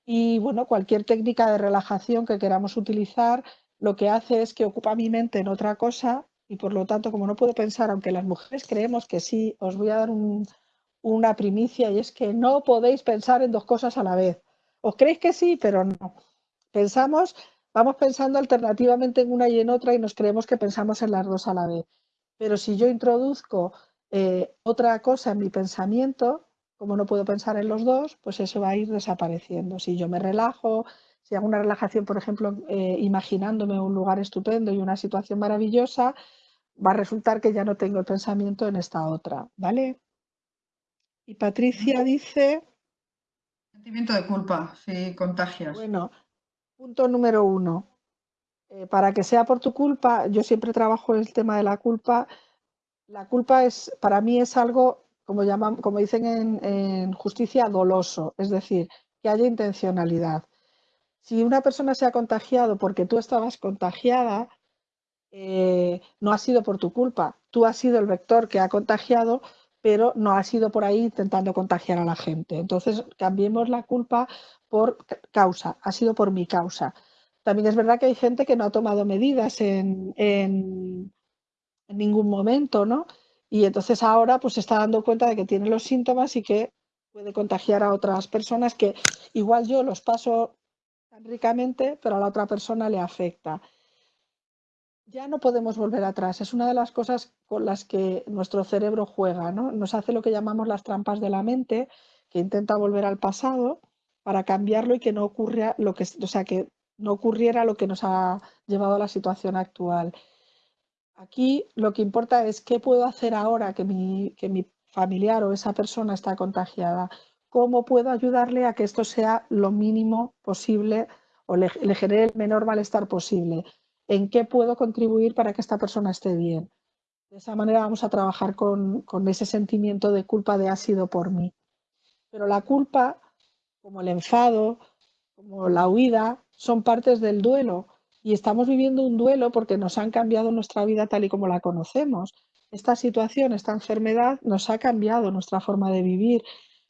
Y bueno, cualquier técnica de relajación que queramos utilizar, lo que hace es que ocupa mi mente en otra cosa y por lo tanto, como no puedo pensar, aunque las mujeres creemos que sí, os voy a dar un, una primicia y es que no podéis pensar en dos cosas a la vez. Os creéis que sí, pero no. Pensamos, vamos pensando alternativamente en una y en otra y nos creemos que pensamos en las dos a la vez. Pero si yo introduzco eh, otra cosa en mi pensamiento, como no puedo pensar en los dos, pues eso va a ir desapareciendo. Si yo me relajo, si hago una relajación, por ejemplo, eh, imaginándome un lugar estupendo y una situación maravillosa, va a resultar que ya no tengo el pensamiento en esta otra, ¿vale? Y Patricia dice... Sentimiento de culpa, si contagias. Bueno, punto número uno. Eh, para que sea por tu culpa, yo siempre trabajo en el tema de la culpa. La culpa es, para mí es algo, como, llaman, como dicen en, justicia, doloso, es decir, que haya intencionalidad. Si una persona se ha contagiado porque tú estabas contagiada, eh, no ha sido por tu culpa. Tú has sido el vector que ha contagiado, pero no ha sido por ahí intentando contagiar a la gente. Entonces, cambiemos la culpa por causa, ha sido por mi causa. También es verdad que hay gente que no ha tomado medidas en, ningún momento, ¿no? Y entonces ahora pues se está dando cuenta de que tiene los síntomas y que puede contagiar a otras personas que igual yo los paso tan ricamente, pero a la otra persona le afecta. Ya no podemos volver atrás. Es una de las cosas con las que nuestro cerebro juega, ¿no? Nos hace lo que llamamos las trampas de la mente, que intenta volver al pasado para cambiarlo y que no ocurra lo que, o sea, que no ocurriera lo que nos ha llevado a la situación actual. Aquí lo que importa es qué puedo hacer ahora que mi, que mi familiar o esa persona está contagiada. ¿Cómo puedo ayudarle a que esto sea lo mínimo posible o le, le genere el menor malestar posible? En qué puedo contribuir para que esta persona esté bien. De esa manera vamos a trabajar con, ese sentimiento de culpa de ha sido por mí. Pero la culpa, como el enfado, como la huida, son partes del duelo y estamos viviendo un duelo porque nos han cambiado nuestra vida tal y como la conocemos. Esta situación, esta enfermedad nos ha cambiado nuestra forma de vivir,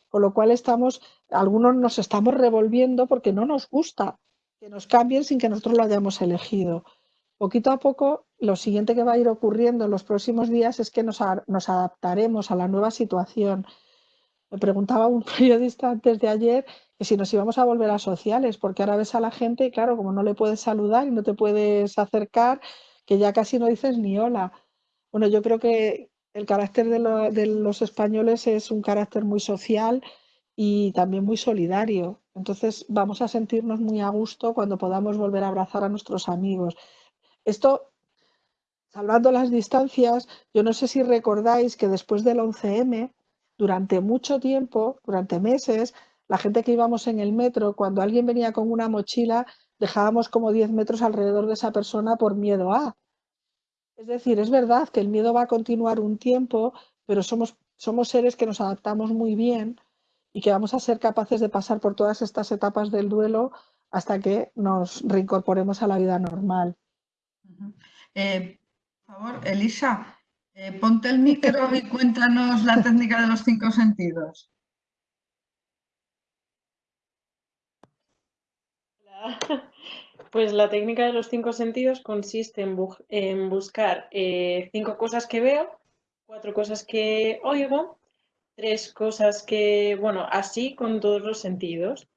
con lo cual estamos, algunos nos estamos revolviendo porque no nos gusta que nos cambien sin que nosotros lo hayamos elegido poquito a poco, lo siguiente que va a ir ocurriendo en los próximos días es que nos, adaptaremos a la nueva situación. Me preguntaba un *laughs* periodista antes de ayer que si nos íbamos a volver a sociales, porque ahora ves a la gente y claro, como no le puedes saludar y no te puedes acercar, que ya casi no dices ni hola. Bueno, yo creo que el carácter de los españoles es un carácter muy social y también muy solidario. Entonces vamos a sentirnos muy a gusto cuando podamos volver a abrazar a nuestros amigos. Esto, salvando las distancias, yo no sé si recordáis que después del 11M, durante mucho tiempo, durante meses, la gente que íbamos en el metro, cuando alguien venía con una mochila, dejábamos como 10 metros alrededor de esa persona por miedo a. Es decir, es verdad que el miedo va a continuar un tiempo, pero somos, somos seres que nos adaptamos muy bien y que vamos a ser capaces de pasar por todas estas etapas del duelo hasta que nos reincorporemos a la vida normal. Eh, por favor, Elisa, eh, ponte el micro y cuéntanos la técnica de los cinco sentidos. Pues la técnica de los cinco sentidos consiste en, buscar eh, cinco cosas que veo, cuatro cosas que oigo, tres cosas que, bueno, así con todos los sentidos.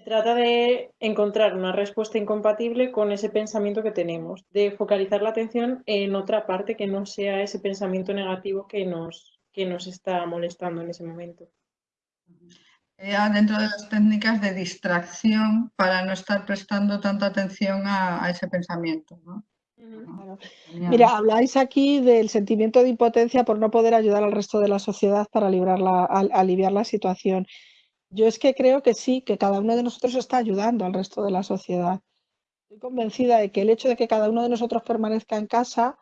Se trata de encontrar una respuesta incompatible con ese pensamiento que tenemos, de focalizar la atención en otra parte que no sea ese pensamiento negativo que nos, que nos está molestando en ese momento. dentro de las técnicas de distracción para no estar prestando tanta atención a, ese pensamiento. Mira, habláis aquí del sentimiento de impotencia por no poder ayudar al resto de la sociedad para librarla, aliviar la situación. Yo es que creo que sí, que cada uno de nosotros está ayudando al resto de la sociedad. Estoy convencida de que el hecho de que cada uno de nosotros permanezca en casa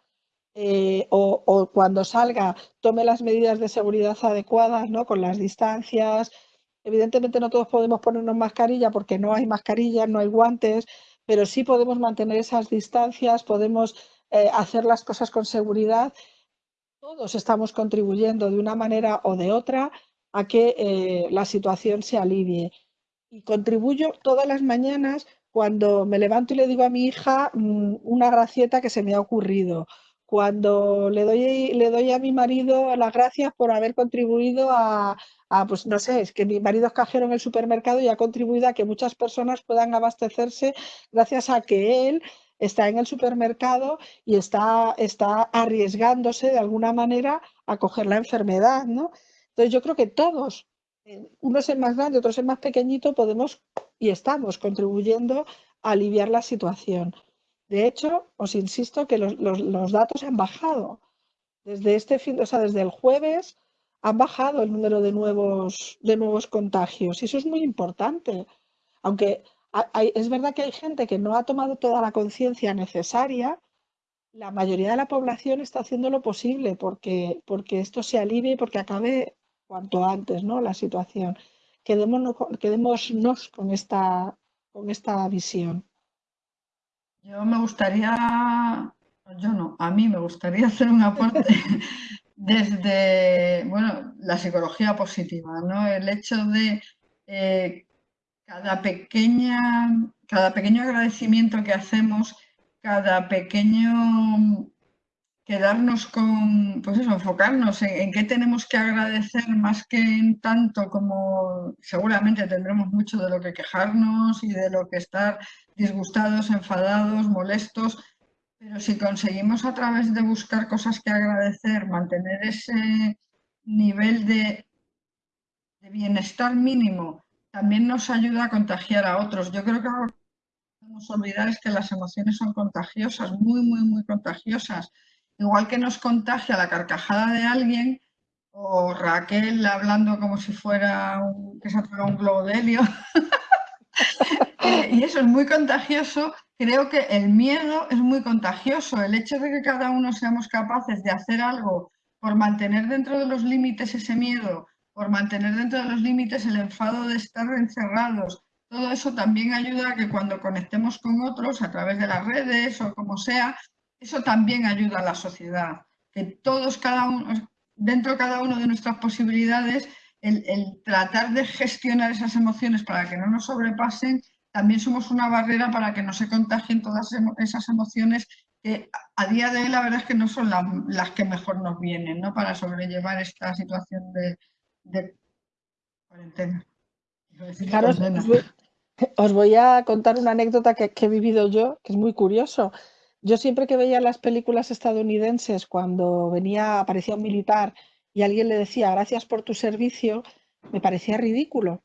eh, o, cuando salga tome las medidas de seguridad adecuadas, ¿no? Con las distancias. Evidentemente no todos podemos ponernos mascarilla porque no hay mascarillas, no hay guantes, pero sí podemos mantener esas distancias, podemos eh, hacer las cosas con seguridad. Todos estamos contribuyendo de una manera o de otra a que eh, la situación se alivie. Y contribuyo todas las mañanas cuando me levanto y le digo a mi hija mm, una gracieta que se me ha ocurrido, cuando le doy, le doy a mi marido las gracias por haber contribuido a, pues no sé, es que mi marido es cajero en el supermercado y ha contribuido a que muchas personas puedan abastecerse gracias a que él está en el supermercado y está, está arriesgándose de alguna manera a coger la enfermedad, ¿no? Entonces yo creo que todos, eh, unos es más grande, otros es más pequeñito, podemos y estamos contribuyendo a aliviar la situación. De hecho, os insisto que los, datos han bajado. Desde este fin, o sea, desde el jueves han bajado el número de nuevos, de nuevos contagios y eso es muy importante. Aunque es verdad que hay gente que no ha tomado toda la conciencia necesaria, la mayoría de la población está haciendo lo posible porque, porque esto se alivie y porque acabe cuanto antes, ¿no? La situación. Quedémonos, quedémonos con esta, con esta visión. Yo me gustaría, yo no, a mí me gustaría hacer un aporte *laughs* desde, bueno, la psicología positiva, ¿no? El hecho de eh, cada pequeña, cada pequeño agradecimiento que hacemos, cada pequeño quedarnos con, pues eso, enfocarnos en, qué tenemos que agradecer más que en tanto como seguramente tendremos mucho de lo que quejarnos y de lo que estar disgustados, enfadados, molestos, pero si conseguimos a través de buscar cosas que agradecer, mantener ese nivel de, de bienestar mínimo, también nos ayuda a contagiar a otros. Yo creo que no podemos olvidar es que las emociones son contagiosas, muy, muy, muy contagiosas. Igual que nos contagia la carcajada de alguien, o Raquel hablando como si fuera un, que se un globo de helio. *laughs* Eh, y eso es muy contagioso. Creo que el miedo es muy contagioso. El hecho de que cada uno seamos capaces de hacer algo por mantener dentro de los límites ese miedo, por mantener dentro de los límites el enfado de estar encerrados, todo eso también ayuda a que cuando conectemos con otros a través de las redes o como sea, eso también ayuda a la sociedad. Que todos, cada uno, dentro de cada uno de nuestras posibilidades, el, tratar de gestionar esas emociones para que no nos sobrepasen, también somos una barrera para que no se contagien todas esas emociones que a día de hoy la verdad es que no son las que mejor nos vienen ¿no? para sobrellevar esta situación de, cuarentena. os voy a contar una anécdota que, que, he vivido yo, que es muy curioso. Yo siempre que veía las películas estadounidenses, cuando venía, aparecía un militar y alguien le decía gracias por tu servicio, me parecía ridículo.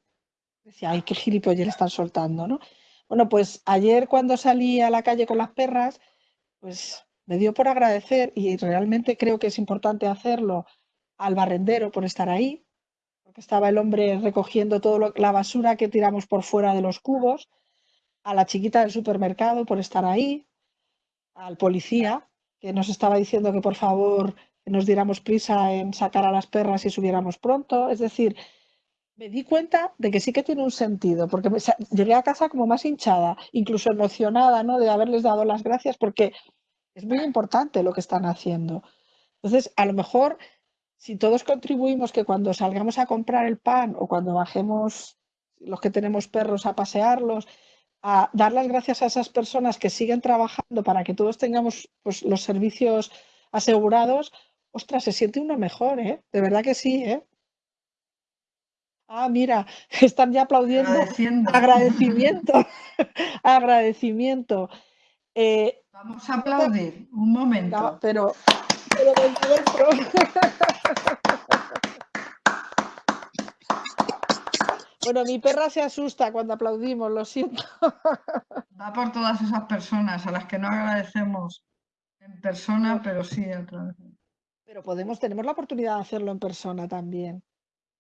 Decía, ay, qué gilipollas le están soltando, ¿no? Bueno, pues ayer cuando salí a la calle con las perras, pues me dio por agradecer y realmente creo que es importante hacerlo al barrendero por estar ahí, porque estaba el hombre recogiendo toda la basura que tiramos por fuera de los cubos, a la chiquita del supermercado por estar ahí, al policía que nos estaba diciendo que por favor nos diéramos prisa en sacar a las perras y subiéramos pronto. Es decir, me di cuenta de que sí que tiene un sentido, porque llegué a casa como más hinchada, incluso emocionada, ¿no? De haberles dado las gracias, porque es muy importante lo que están haciendo. Entonces, a lo mejor, si todos contribuimos que cuando salgamos a comprar el pan o cuando bajemos los que tenemos perros a pasearlos, a dar las gracias a esas personas que siguen trabajando para que todos tengamos pues, los servicios asegurados, ostras, se siente uno mejor, ¿eh? De verdad que sí, ¿eh? Ah, mira, *laughs* están ya aplaudiendo. Agradecimiento. *laughs* Agradecimiento. Eh, Vamos a aplaudir, un momento. pero, pero *laughs* Bueno, mi perra se asusta cuando aplaudimos, lo siento. *laughs* Va por todas esas personas a las que no agradecemos en persona, pero sí a través. Pero podemos, tenemos la oportunidad de hacerlo en persona también.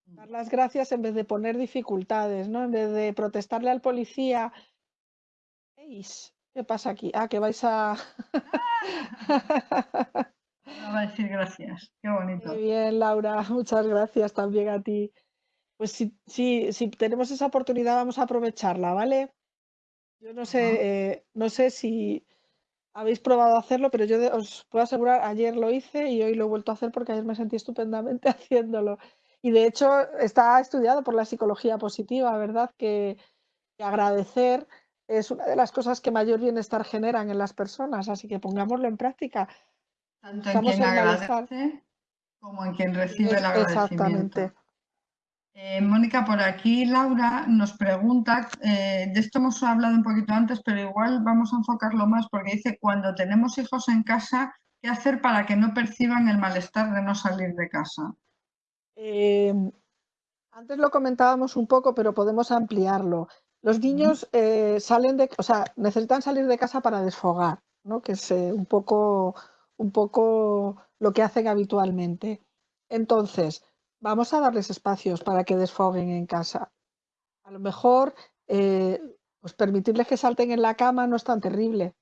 Mm. Dar las gracias en vez de poner dificultades, ¿no? En vez de protestarle al policía. ¿Qué pasa aquí? Ah, que vais a. *laughs* Va a decir gracias. Qué bonito. Muy bien, Laura. *laughs* Muchas gracias también a ti. Pues si, si, tenemos esa oportunidad, vamos a aprovecharla, ¿vale? Yo no sé, eh, no sé si habéis probado hacerlo, pero yo os puedo asegurar, ayer lo hice y hoy lo he vuelto a hacer porque ayer me sentí estupendamente *laughs* haciéndolo. Y de hecho está estudiado por la psicología positiva, ¿verdad? Que, agradecer es una de las cosas que mayor bienestar generan en las personas, así que pongámoslo en práctica. Tanto en quien agradece como en quien recibe el agradecimiento. Exactamente. Eh, Mónica, por aquí Laura nos pregunta, eh, de esto hemos hablado un poquito antes, pero igual vamos a enfocarlo más porque dice, cuando tenemos hijos en casa, ¿qué hacer para que no perciban el malestar de no salir de casa? Em, antes lo comentábamos un poco, pero podemos ampliarlo. Los niños eh, salen de, o sea, necesitan salir de casa para desfogar, ¿no? que es un, poco, un poco lo que hacen habitualmente. Entonces, vamos a darles espacios para que desfoguen en casa. A lo mejor, eh, pues permitirles que salten en la cama no es tan terrible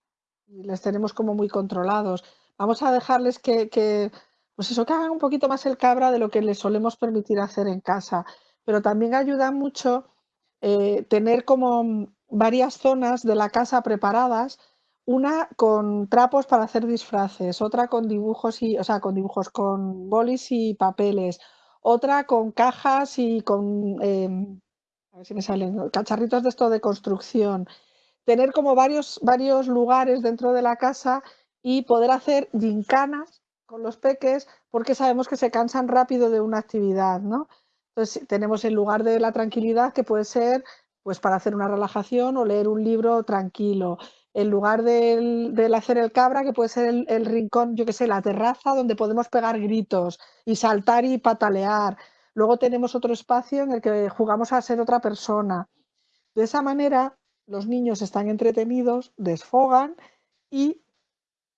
les tenemos como muy controlados. Vamos a dejarles que, pues eso, que hagan un poquito más el cabra de lo que les solemos permitir hacer en casa. Pero también ayuda mucho eh, tener como varias zonas de la casa preparadas una con trapos para hacer disfraces, otra con dibujos y, o sea, con dibujos con bolis y papeles, otra con cajas y con, em, a ver si me salen, cacharritos de esto de construcción. Tener como varios, varios lugares dentro de la casa y poder hacer gincanas con los peques porque sabemos que se cansan rápido de una actividad, ¿no? Entonces tenemos el lugar de la tranquilidad que puede ser pues para hacer una relajación o leer un libro tranquilo. En lugar del, hacer el cabra, que puede ser el, el rincón, yo que sé, la terraza donde podemos pegar gritos y saltar y patalear. Luego tenemos otro espacio en el que jugamos a ser otra persona. De esa manera, los niños están entretenidos, desfogan y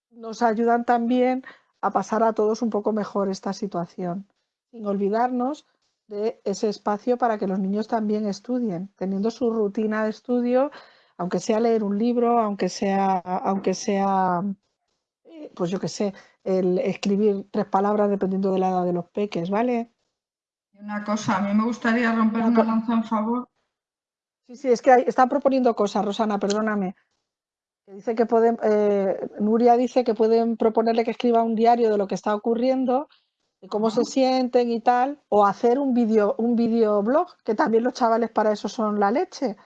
nos ayudan también a pasar a todos un poco mejor esta situación, sin olvidarnos de ese espacio para que los niños también estudien, teniendo su rutina de estudio, aunque sea leer un libro, aunque sea, aunque sea eh, pues yo qué sé, el escribir tres palabras dependiendo de la edad de los peques, ¿vale? Una cosa, a mí me gustaría romper una, lanza en favor. Sí, sí, es que están proponiendo cosas, Rosana, perdóname. Dice que pueden, eh, Nuria dice que pueden proponerle que escriba un diario de lo que está ocurriendo, de cómo se sienten y tal, o hacer un vídeo un videoblog, que también los chavales para eso son la leche,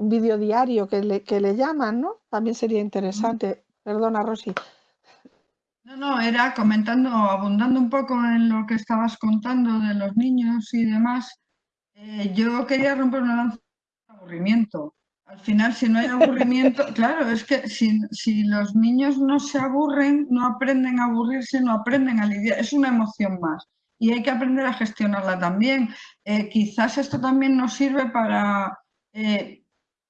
un vídeo diario que le, que le llaman, ¿no? También sería interesante. Perdona, Rosy. No, no, era comentando, abundando un poco en lo que estabas contando de los niños y demás. Eh, yo quería romper una lanza de aburrimiento. Al final, si no hay aburrimiento, *laughs* claro, es que si, los niños no se aburren, no aprenden a aburrirse, no aprenden a lidiar, es una emoción más y hay que aprender a gestionarla también. Eh, quizás esto también nos sirve para, eh,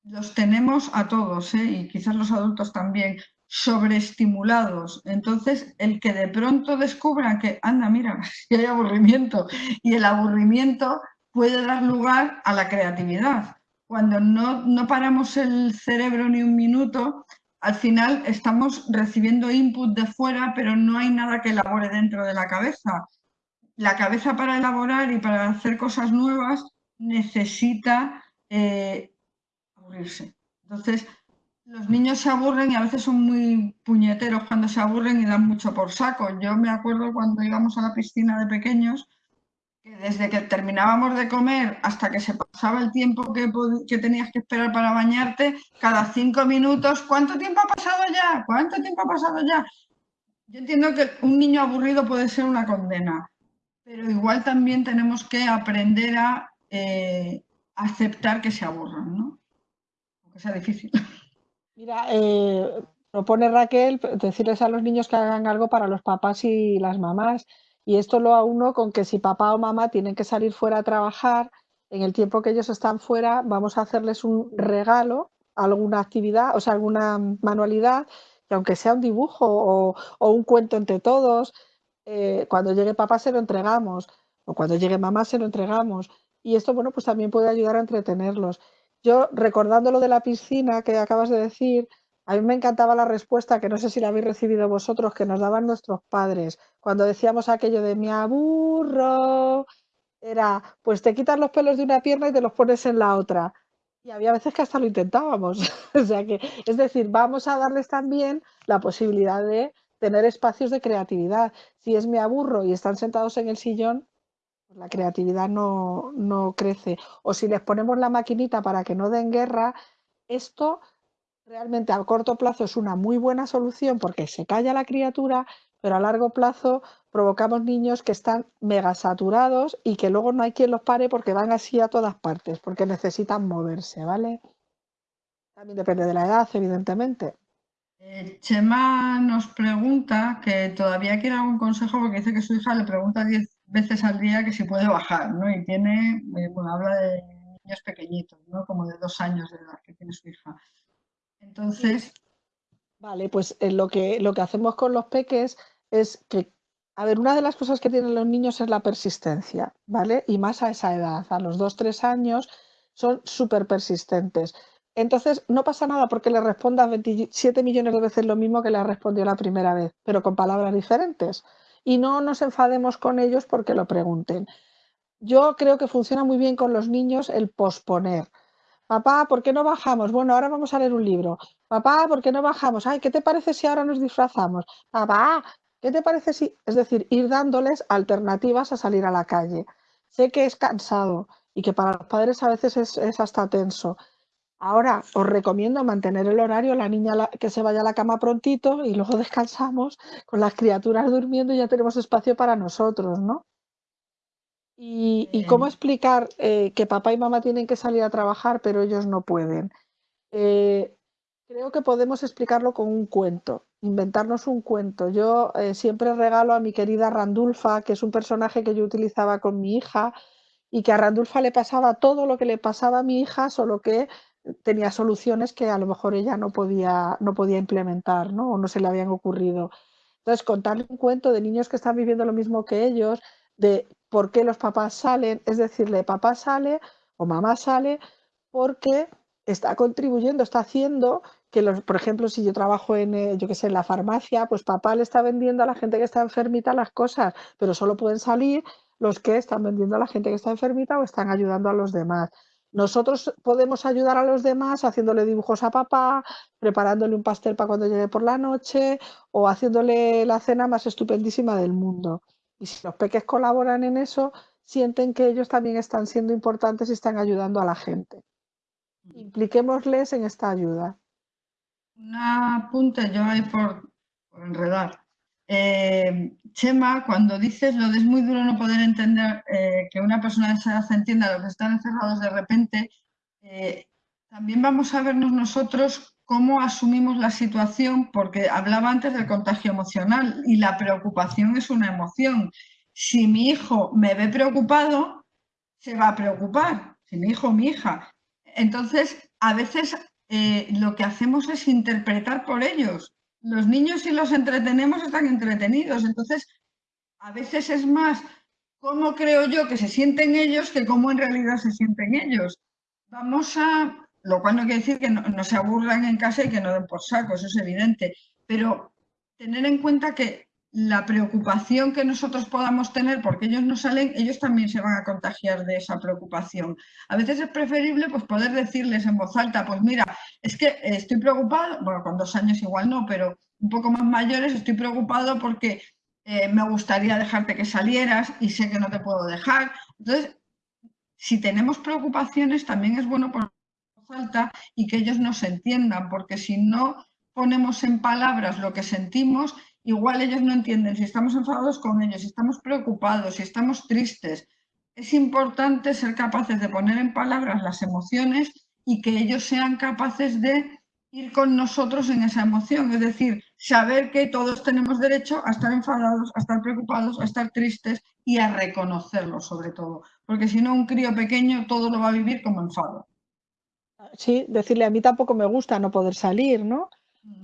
los tenemos a todos y quizás los adultos también, sobreestimulados. Entonces, el que de pronto descubra que, anda, mira, *laughs* si hay aburrimiento, y el aburrimiento puede dar lugar a la creatividad. Cuando no, no paramos el cerebro ni un minuto, al final estamos recibiendo input de fuera, pero no hay nada que elabore dentro de la cabeza. La cabeza para elaborar y para hacer cosas nuevas necesita eh, Entonces, los niños se aburren y a veces son muy puñeteros cuando se aburren y dan mucho por saco. Yo me acuerdo cuando íbamos a la piscina de pequeños, que desde que terminábamos de comer hasta que se pasaba el tiempo que, que tenías que esperar para bañarte, cada cinco minutos, ¿cuánto tiempo ha pasado ya? ¿Cuánto tiempo ha pasado ya? Yo entiendo que un niño aburrido puede ser una condena, pero igual también tenemos que aprender a eh, aceptar que se aburran, ¿no? Difícil. Mira, eh, propone Raquel decirles a los niños que hagan algo para los papás y las mamás. Y esto lo uno con que si papá o mamá tienen que salir fuera a trabajar, en el tiempo que ellos están fuera, vamos a hacerles un regalo, alguna actividad, o sea, alguna manualidad, que aunque sea un dibujo o, un cuento entre todos, eh, cuando llegue papá se lo entregamos, o cuando llegue mamá se lo entregamos. Y esto, bueno, pues también puede ayudar a entretenerlos. Yo, recordando lo de la piscina que acabas de decir, a mí me encantaba la respuesta, que no sé si la habéis recibido vosotros, que nos daban nuestros padres. Cuando decíamos aquello de me aburro, era, pues te quitas los pelos de una pierna y te los pones en la otra. Y había veces que hasta lo intentábamos. *laughs* o sea que, es decir, vamos a darles también la posibilidad de tener espacios de creatividad. Si es me aburro y están sentados en el sillón, la creatividad no, no crece. O si les ponemos la maquinita para que no den guerra, esto realmente a corto plazo es una muy buena solución porque se calla la criatura, pero a largo plazo provocamos niños que están mega saturados y que luego no hay quien los pare porque van así a todas partes, porque necesitan moverse, ¿vale? También depende de la edad, evidentemente. Eh, Chema nos pregunta que todavía quiere algún consejo porque dice que su hija le pregunta 10 veces al día que si puede bajar, ¿no? Y tiene, eh, bueno, habla de niños pequeñitos, ¿no? Como de dos años de edad que tiene su hija. Entonces... Vale, pues eh, lo, que, lo que hacemos con los peques es que, a ver, una de las cosas que tienen los niños es la persistencia, ¿vale? Y más a esa edad, a los dos, tres años, son súper persistentes. Entonces, no pasa nada porque le respondas 27 millones de veces lo mismo que le respondió la primera vez, pero con palabras diferentes y no nos enfademos con ellos porque lo pregunten. Yo creo que funciona muy bien con los niños el posponer. Papá, ¿por qué no bajamos? Bueno, ahora vamos a leer un libro. Papá, ¿por qué no bajamos? Ay, ¿qué te parece si ahora nos disfrazamos? Papá, ¿qué te parece si...? Es decir, ir dándoles alternativas a salir a la calle. Sé que es cansado y que para los padres a veces es, es hasta tenso, Ahora os recomiendo mantener el horario, la niña que se vaya a la cama prontito y luego descansamos con las criaturas durmiendo y ya tenemos espacio para nosotros, ¿no? Y, cómo explicar eh, que papá y mamá tienen que salir a trabajar, pero ellos no pueden. Eh, Creo que podemos explicarlo con un cuento, inventarnos un cuento. Yo eh, siempre regalo a mi querida Randulfa, que es un personaje que yo utilizaba con mi hija y que a Randulfa le pasaba todo lo que le pasaba a mi hija, solo que tenía soluciones que a lo mejor ella no podía, no podía implementar, ¿no? O no se le habían ocurrido. Entonces, contarle un cuento de niños que están viviendo lo mismo que ellos, de por qué los papás salen, es decirle, papá sale o mamá sale porque está contribuyendo, está haciendo que, los, por ejemplo, si yo trabajo en, eh, yo qué sé, en la farmacia, pues papá le está vendiendo a la gente que está enfermita las cosas, pero solo pueden salir los que están vendiendo a la gente que está enfermita o están ayudando a los demás. Nosotros podemos ayudar a los demás haciéndole dibujos a papá, preparándole un pastel para cuando llegue por la noche o haciéndole la cena más estupendísima del mundo. Y si los peques colaboran en eso, sienten que ellos también están siendo importantes y están ayudando a la gente. Impliquémosles en esta ayuda. Un apunte yo ahí por, enredar. Eh, Chema, cuando dices lo de es muy duro no poder entender eh, que una persona de esa edad entienda lo que están encerrados de repente, eh, también vamos a vernos nosotros cómo asumimos la situación, porque hablaba antes del contagio emocional y la preocupación es una emoción. Si mi hijo me ve preocupado, se va a preocupar, si mi hijo o mi hija. Entonces, a veces lo que hacemos es interpretar por ellos. Los niños si los entretenemos están entretenidos, entonces a veces es más cómo creo yo que se sienten ellos que cómo en realidad se sienten ellos. Vamos a, lo cual no quiere decir que no, se aburran en casa y que no den por saco, eso es evidente, pero tener en cuenta que la preocupación que nosotros podamos tener porque ellos no salen, ellos también se van a contagiar de esa preocupación. A veces es preferible pues, poder decirles en voz alta, pues mira, es que estoy preocupado, bueno, con dos años igual no, pero un poco más mayores estoy preocupado porque eh, me gustaría dejarte que salieras y sé que no te puedo dejar. Entonces, si tenemos preocupaciones, también es bueno por falta y que ellos nos entiendan, porque si no ponemos en palabras lo que sentimos, igual ellos no entienden si estamos enfadados con ellos, si estamos preocupados, si estamos tristes. Es importante ser capaces de poner en palabras las emociones y que ellos sean capaces de ir con nosotros en esa emoción, es decir, saber que todos tenemos derecho a estar enfadados, a estar preocupados, a estar tristes y a reconocerlo sobre todo, porque si no un crío pequeño todo lo va a vivir como enfado. Sí, decirle a mí tampoco me gusta no poder salir, ¿no? Mm.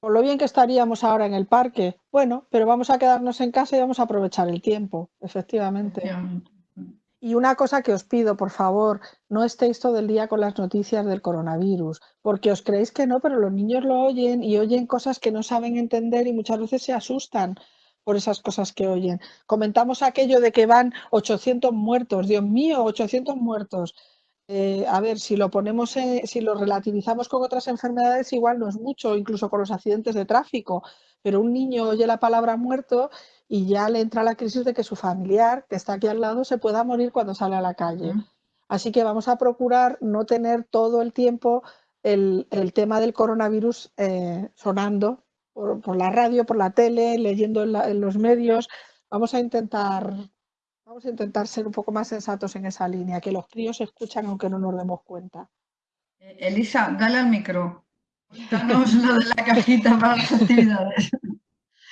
Por lo bien que estaríamos ahora en el parque, bueno, pero vamos a quedarnos en casa y vamos a aprovechar el tiempo, efectivamente. Y una cosa que os pido, por favor, no estéis todo el día con las noticias del coronavirus, porque os creéis que no, pero los niños lo oyen y oyen cosas que no saben entender y muchas veces se asustan por esas cosas que oyen. Comentamos aquello de que van 800 muertos, Dios mío, 800 muertos. Eh, a ver, si lo ponemos, si lo relativizamos con otras enfermedades, igual no es mucho, incluso con los accidentes de tráfico, pero un niño oye la palabra muerto y ya le entra la crisis de que su familiar, que está aquí al lado, se pueda morir cuando sale a la calle. Así que vamos a procurar no tener todo el tiempo el, tema del coronavirus eh, sonando por, la radio, por la tele, leyendo en los medios. Vamos a intentar Vamos a intentar ser un poco más sensatos en esa línea, que los críos escuchan aunque no nos demos cuenta. Eh, Elisa, dale al micro. Cuéntanos lo de la *laughs* cajita para las actividades.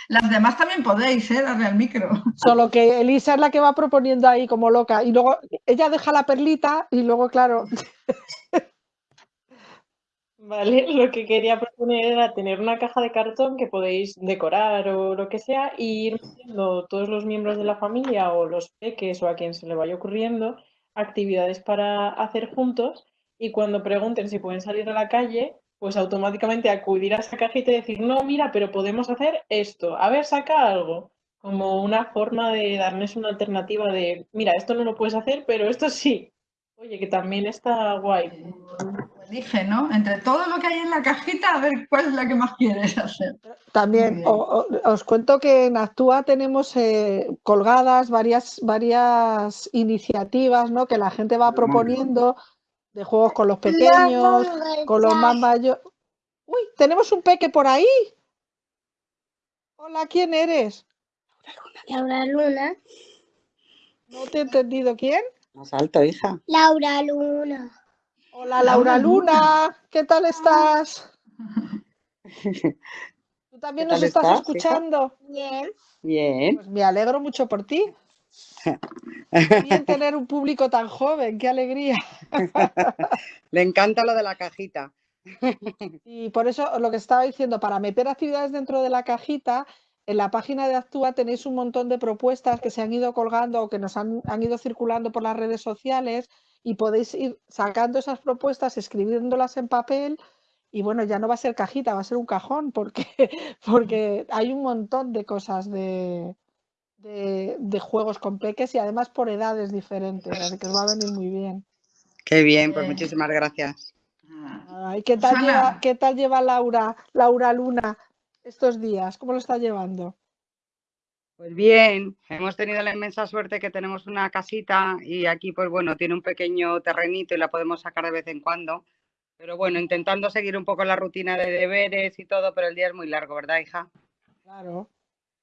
Las demás también podéis, ¿eh? Darle al micro. Solo que Elisa es la que va proponiendo ahí como loca. Y luego ella deja la perlita y luego, claro. Vale, *laughs* lo que quería proponer era tener una caja de cartón que podéis decorar o lo que sea y ir metiendo todos los miembros de la familia o los peques o a quien se le vaya ocurriendo actividades para hacer juntos y cuando pregunten si pueden salir a la calle, pues automáticamente acudir a esa cajita y decir, no, mira, pero podemos hacer esto, a ver, saca algo, como una forma de darles una alternativa de, mira, esto no lo puedes hacer, pero esto sí. Oye, que también está guay dije, ¿no? Entre todo lo que hay en la cajita, a ver cuál es la que más quieres hacer. También os cuento que en Actúa tenemos eh, colgadas varias, varias iniciativas ¿no? que la gente va proponiendo de juegos con los pequeños, con los más mayores. Uy, tenemos un peque por ahí. Hola, ¿quién eres? Laura Luna. No te he entendido. ¿Quién? Más alto, hija. Laura Luna. Hola Laura Luna, ¿qué tal estás? *laughs* ¿Tú también ¿Qué nos estás hija? escuchando? Bien. Bien. Pues me alegro mucho por ti. Bien *laughs* tener un público tan joven, qué alegría. *laughs* Le encanta lo de la cajita. Y por eso lo que estaba diciendo, para meter actividades dentro de la cajita, en la página de Actúa tenéis un montón de propuestas que se han ido colgando o que nos han, han ido circulando por las redes sociales y podéis ir sacando esas propuestas, escribiéndolas en papel y bueno, ya no va a ser cajita, va a ser un cajón porque, *laughs* porque hay un montón de cosas de, de, de juegos con peques y además por edades diferentes, así que os va a venir muy bien. Qué bien, pues muchísimas gracias. Ay, ¿qué tal lleva, qué tal lleva Laura, Laura Luna estos días? ¿Cómo lo está llevando? Pues bien, hemos tenido la inmensa suerte que tenemos una casita y aquí, pues bueno, tiene un pequeño terrenito y la podemos sacar de vez en cuando. Pero bueno, intentando seguir un poco la rutina de deberes y todo, pero el día es muy largo, ¿verdad, hija? Claro,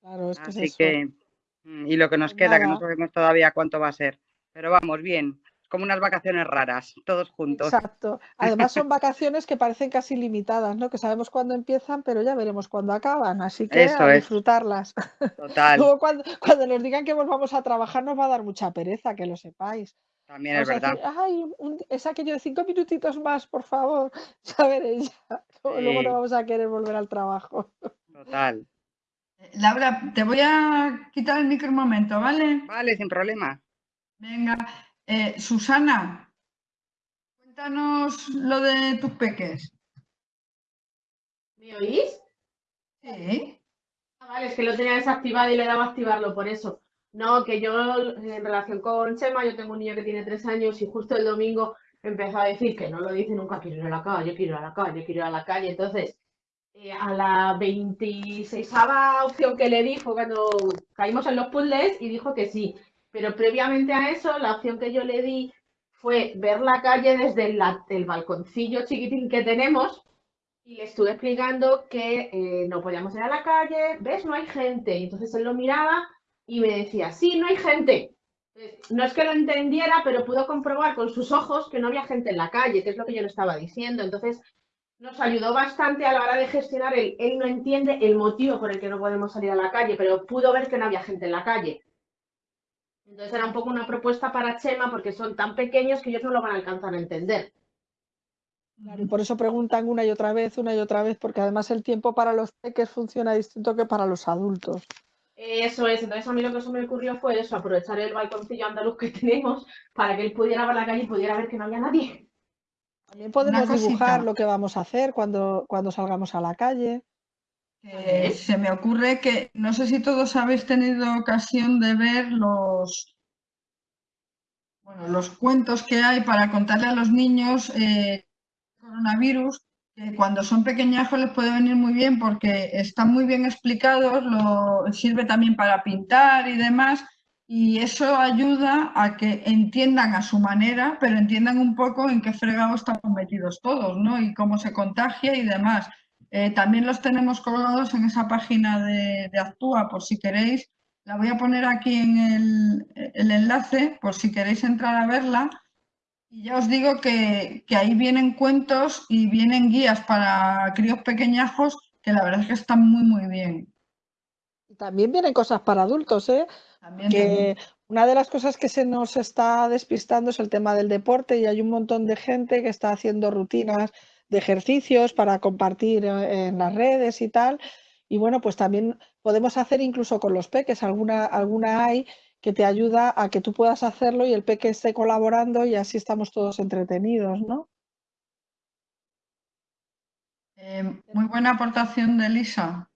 claro, es que es Así eso. que, mm, y lo que nos Pues queda, que no sabemos todavía cuánto va a ser. Pero vamos, bien, como unas vacaciones raras, todos juntos. Exacto. Además son vacaciones que parecen casi limitadas, ¿no? Que sabemos cuándo empiezan, pero ya veremos cuándo acaban. Así que Eso a es. disfrutarlas. Total, *laughs* Luego cuando, cuando nos digan que nos vamos a trabajar nos va a dar mucha pereza, que lo sepáis. también es Vamos verdad. decir, ay, un- es aquello de cinco minutitos más, por favor. *laughs* Ya veréis. ya. Luego no vamos a querer volver al trabajo. Total. Laura, te voy a quitar el micro un momento, ¿vale? Vale, sin problema. Venga, Eh, Susana, cuéntanos lo de tus peques. ¿Me oís? Sí. Ah, vale, es que lo tenía desactivado y le daba a activarlo por eso. No, que yo en relación con Chema, yo tengo un niño que tiene tres años y justo el domingo empezó a decir que no lo dice nunca, quiero ir a la calle, quiero ir a la calle, quiero ir a la calle. Entonces, eh, a la 26 opción que le di fue cuando caímos en los puzzles y dijo que sí. Pero previamente a eso, la opción que yo le di fue ver la calle desde el, balconcillo chiquitín que tenemos y le estuve explicando que eh, no podíamos ir a la calle, ¿ves? No hay gente. Entonces él lo miraba y me decía, sí, no hay gente. No es que lo entendiera, pero pudo comprobar con sus ojos que no había gente en la calle, que es lo que yo le estaba diciendo. Entonces, nos ayudó bastante a la hora de gestionar el, él no entiende el motivo por el que no podemos salir a la calle, pero pudo ver que no había gente en la calle. Entonces era un poco una propuesta para Chema porque son tan pequeños que ellos no lo van a alcanzar a entender. Claro, y por eso preguntan una y otra vez, una y otra vez, porque además el tiempo para los peques funciona distinto que para los adultos. Eso es, entonces a mí lo que se me ocurrió fue eso, aprovechar el balconcillo andaluz que *laughs* tenemos para que él pudiera ver la calle y pudiera ver que no había nadie. También podemos dibujar lo que vamos a hacer cuando, cuando salgamos a la calle. Eh, se me ocurre que no sé si todos habéis tenido ocasión de ver los, bueno, los cuentos que hay para contarle a los niños eh, coronavirus, que cuando son pequeñajos les puede venir muy bien porque están muy bien explicados, lo, sirve también para pintar y demás, y eso ayuda a que entiendan a su manera, pero entiendan un poco en qué fregado estamos metidos todos, ¿no? Y cómo se contagia y demás. Eh, también los tenemos colgados en esa página de, de Actúa, por si queréis. La voy a poner aquí en el, el enlace, por si queréis entrar a verla. Y ya os digo que, que ahí vienen cuentos y vienen guías para críos pequeñajos que la verdad es que están muy, muy bien. También vienen cosas para adultos, ¿eh? También, que también. una de las cosas que se nos está despistando es el tema del deporte y hay un montón de gente que está haciendo rutinas ejercicios para compartir eh, en las redes y tal. Y bueno, pues también podemos hacer incluso con los peques, alguna, alguna hay que te ayuda a que tú puedas hacerlo y el peque esté colaborando y así estamos todos entretenidos, ¿no? Eh, muy buena aportación de Elisa.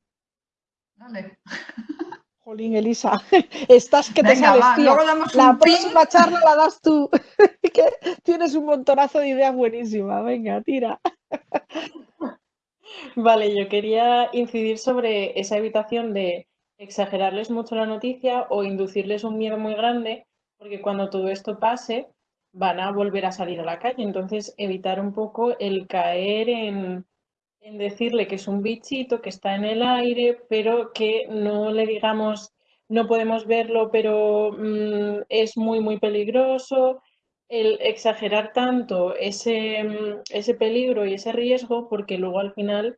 Dale. *laughs* Jolín, Elisa, *laughs* estás que te Venga, va, luego damos La un pin. próxima charla la das tú, *laughs* que tienes un montonazo de ideas buenísimas. Venga, tira. *laughs* Vale, yo quería incidir sobre esa evitación de exagerarles mucho la noticia o inducirles un miedo muy grande, porque cuando todo esto pase van a volver a salir a la calle. Entonces, evitar un poco el caer en, en decirle que es un bichito que está en el aire, pero que no le digamos no podemos verlo, pero mm, es muy, muy peligroso. el exagerar tanto ese, mm, ese peligro y ese riesgo porque luego al final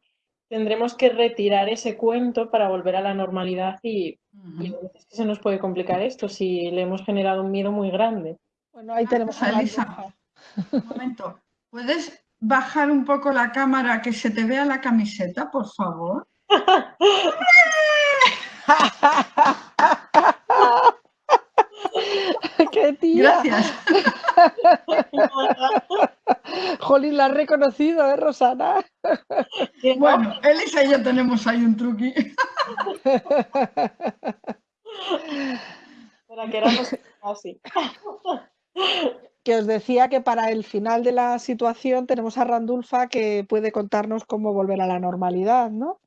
tendremos que retirar ese cuento para volver a la normalidad y, y a veces se nos puede complicar esto si le hemos generado un miedo muy grande. Bueno, ahí tenemos a Elisa. Un momento. ¿Puedes bajar un poco la cámara que se te vea la camiseta, por favor? *laughs* ¡Qué tía! Gracias. *laughs* Jolín, la has reconocido, ¿eh, Rosana? Bueno, Elisa y yo tenemos ahí un truqui. Para que éramos así. *laughs* Que os decía que para el final de la situación tenemos a Randulfa que puede contarnos cómo volver a la normalidad, ¿no?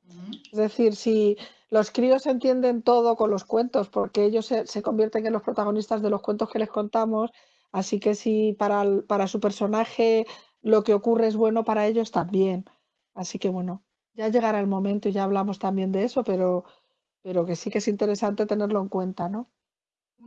Es decir, si los críos entienden todo con los cuentos, porque ellos se, convierten en los protagonistas de los cuentos que les contamos, así que si para, para su personaje lo que ocurre es bueno para ellos también. Así que bueno, ya llegará el momento y ya hablamos también de eso, pero, pero que sí que es interesante tenerlo en cuenta, ¿no?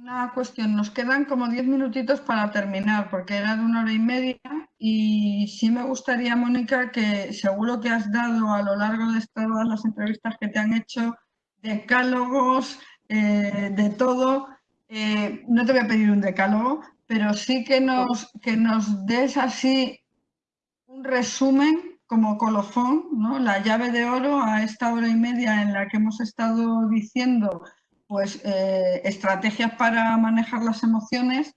Una cuestión, nos quedan como diez minutitos para terminar, porque era de una hora y media, y sí me gustaría, Mónica, que seguro que has dado a lo largo de todas las entrevistas que te han hecho decálogos, eh, de todo. Eh, no te voy a pedir un decálogo, pero sí que nos, que nos des así un resumen como colofón, ¿no? la llave de oro a esta hora y media en la que hemos estado diciendo pues, eh, estrategias para manejar las emociones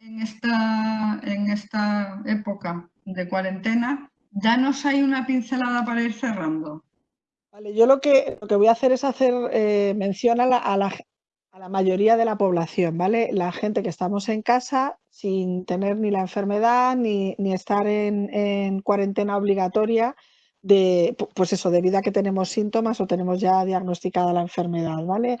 en esta, en esta época de cuarentena. Ya nos hay una pincelada para ir cerrando. Vale, yo lo que, lo que voy a hacer es hacer eh, mención a la, a, la, a la, mayoría de la población, ¿vale? La gente que estamos en casa sin tener ni la enfermedad ni, ni estar en, en, cuarentena obligatoria de, pues eso, debido a que tenemos síntomas o tenemos ya diagnosticada la enfermedad, ¿vale?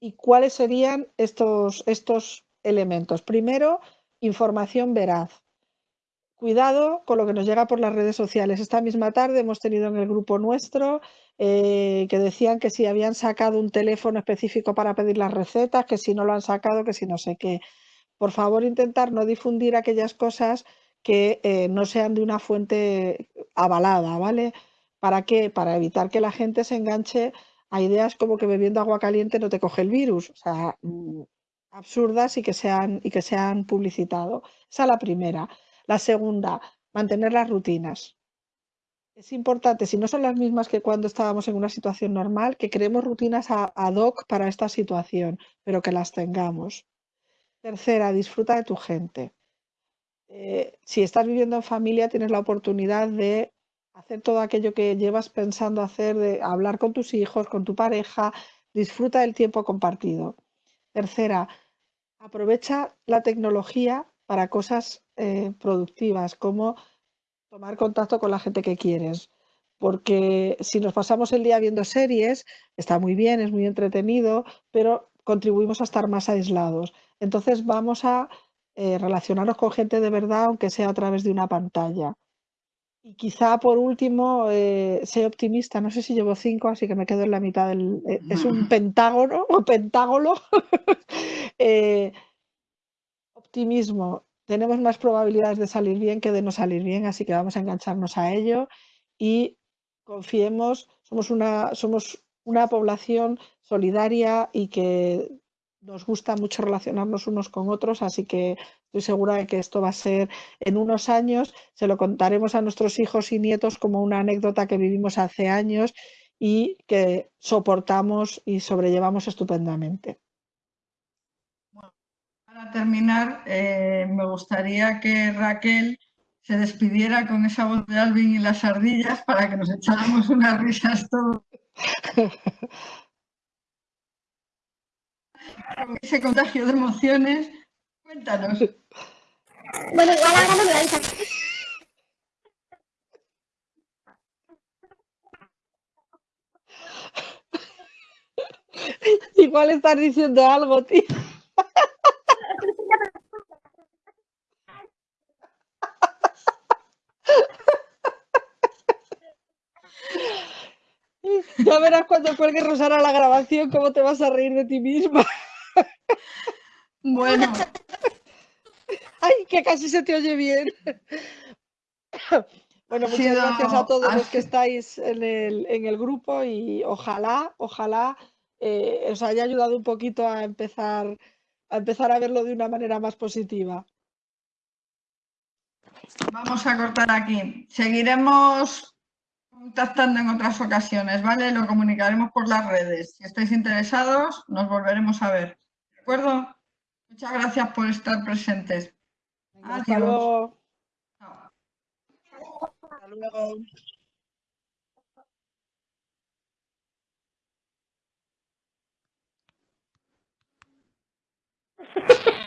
¿Y cuáles serían estos, estos elementos? Primero, información veraz. Cuidado con lo que nos llega por las redes sociales. Esta misma tarde hemos tenido en el grupo nuestro eh, que decían que si habían sacado un teléfono específico para pedir las recetas, que si no lo han sacado, que si no sé qué. Por favor, intentar no difundir aquellas cosas que eh, no sean de una fuente avalada, ¿vale? ¿Para qué? Para evitar que la gente se enganche a ideas como que bebiendo agua caliente no te coge el virus, o sea, mm, absurdas y que sean, y que publicitado. Esa es la primera. La segunda, mantener las rutinas. Es importante, si no son las mismas que cuando estábamos en una situación normal, que creemos rutinas ad hoc para esta situación, pero que las tengamos. Tercera, disfruta de tu gente. Eh, si estás viviendo en familia, tienes la oportunidad de hacer todo aquello que llevas pensando hacer, de hablar con tus hijos, con tu pareja, disfruta del tiempo compartido. Tercera, aprovecha la tecnología para cosas eh, productivas, como tomar contacto con la gente que quieres. Porque si nos pasamos el día viendo series, está muy bien, es muy entretenido, pero contribuimos a estar más aislados. Entonces vamos a eh, relacionarnos con gente de verdad, aunque sea a través de una pantalla. Y quizá por último, eh, sé optimista, no sé si llevo cinco, así que me quedo en la mitad del... Eh, es un *laughs* pentágono *laughs* o pentágono. *laughs* eh, optimismo, tenemos más probabilidades de salir bien que de no salir bien, así que vamos a engancharnos a ello y confiemos, somos una, somos una población solidaria y que nos gusta mucho relacionarnos unos con otros, así que estoy segura de que esto va a ser en unos años, se lo contaremos a nuestros hijos y nietos como una anécdota que vivimos hace años y que soportamos y sobrellevamos estupendamente. Bueno, para terminar, eh, me gustaría que Raquel se despidiera con esa voz de Alvin y las ardillas para que nos echáramos unas risas todos. *laughs* con ese contagio de emociones. Cuéntanos. Bueno, igual ahora no me lo. Igual estás diciendo algo, tío. Ya verás cuando cuelgue Rosana la grabación cómo te vas a reír de ti misma. Bueno, Ay, que casi se te oye bien. Bueno, muchas gracias a todos los que estáis en el, en el grupo y ojalá, ojalá eh, os haya ayudado un poquito a empezar, a empezar a verlo de una manera más positiva. Vamos a cortar aquí. Seguiremos contactando en otras ocasiones, ¿vale? Lo comunicaremos por las redes. Si estáis interesados, nos volveremos a ver. ¿De acuerdo? Muchas gracias por estar presentes. Hasta luego. Hasta luego. *laughs*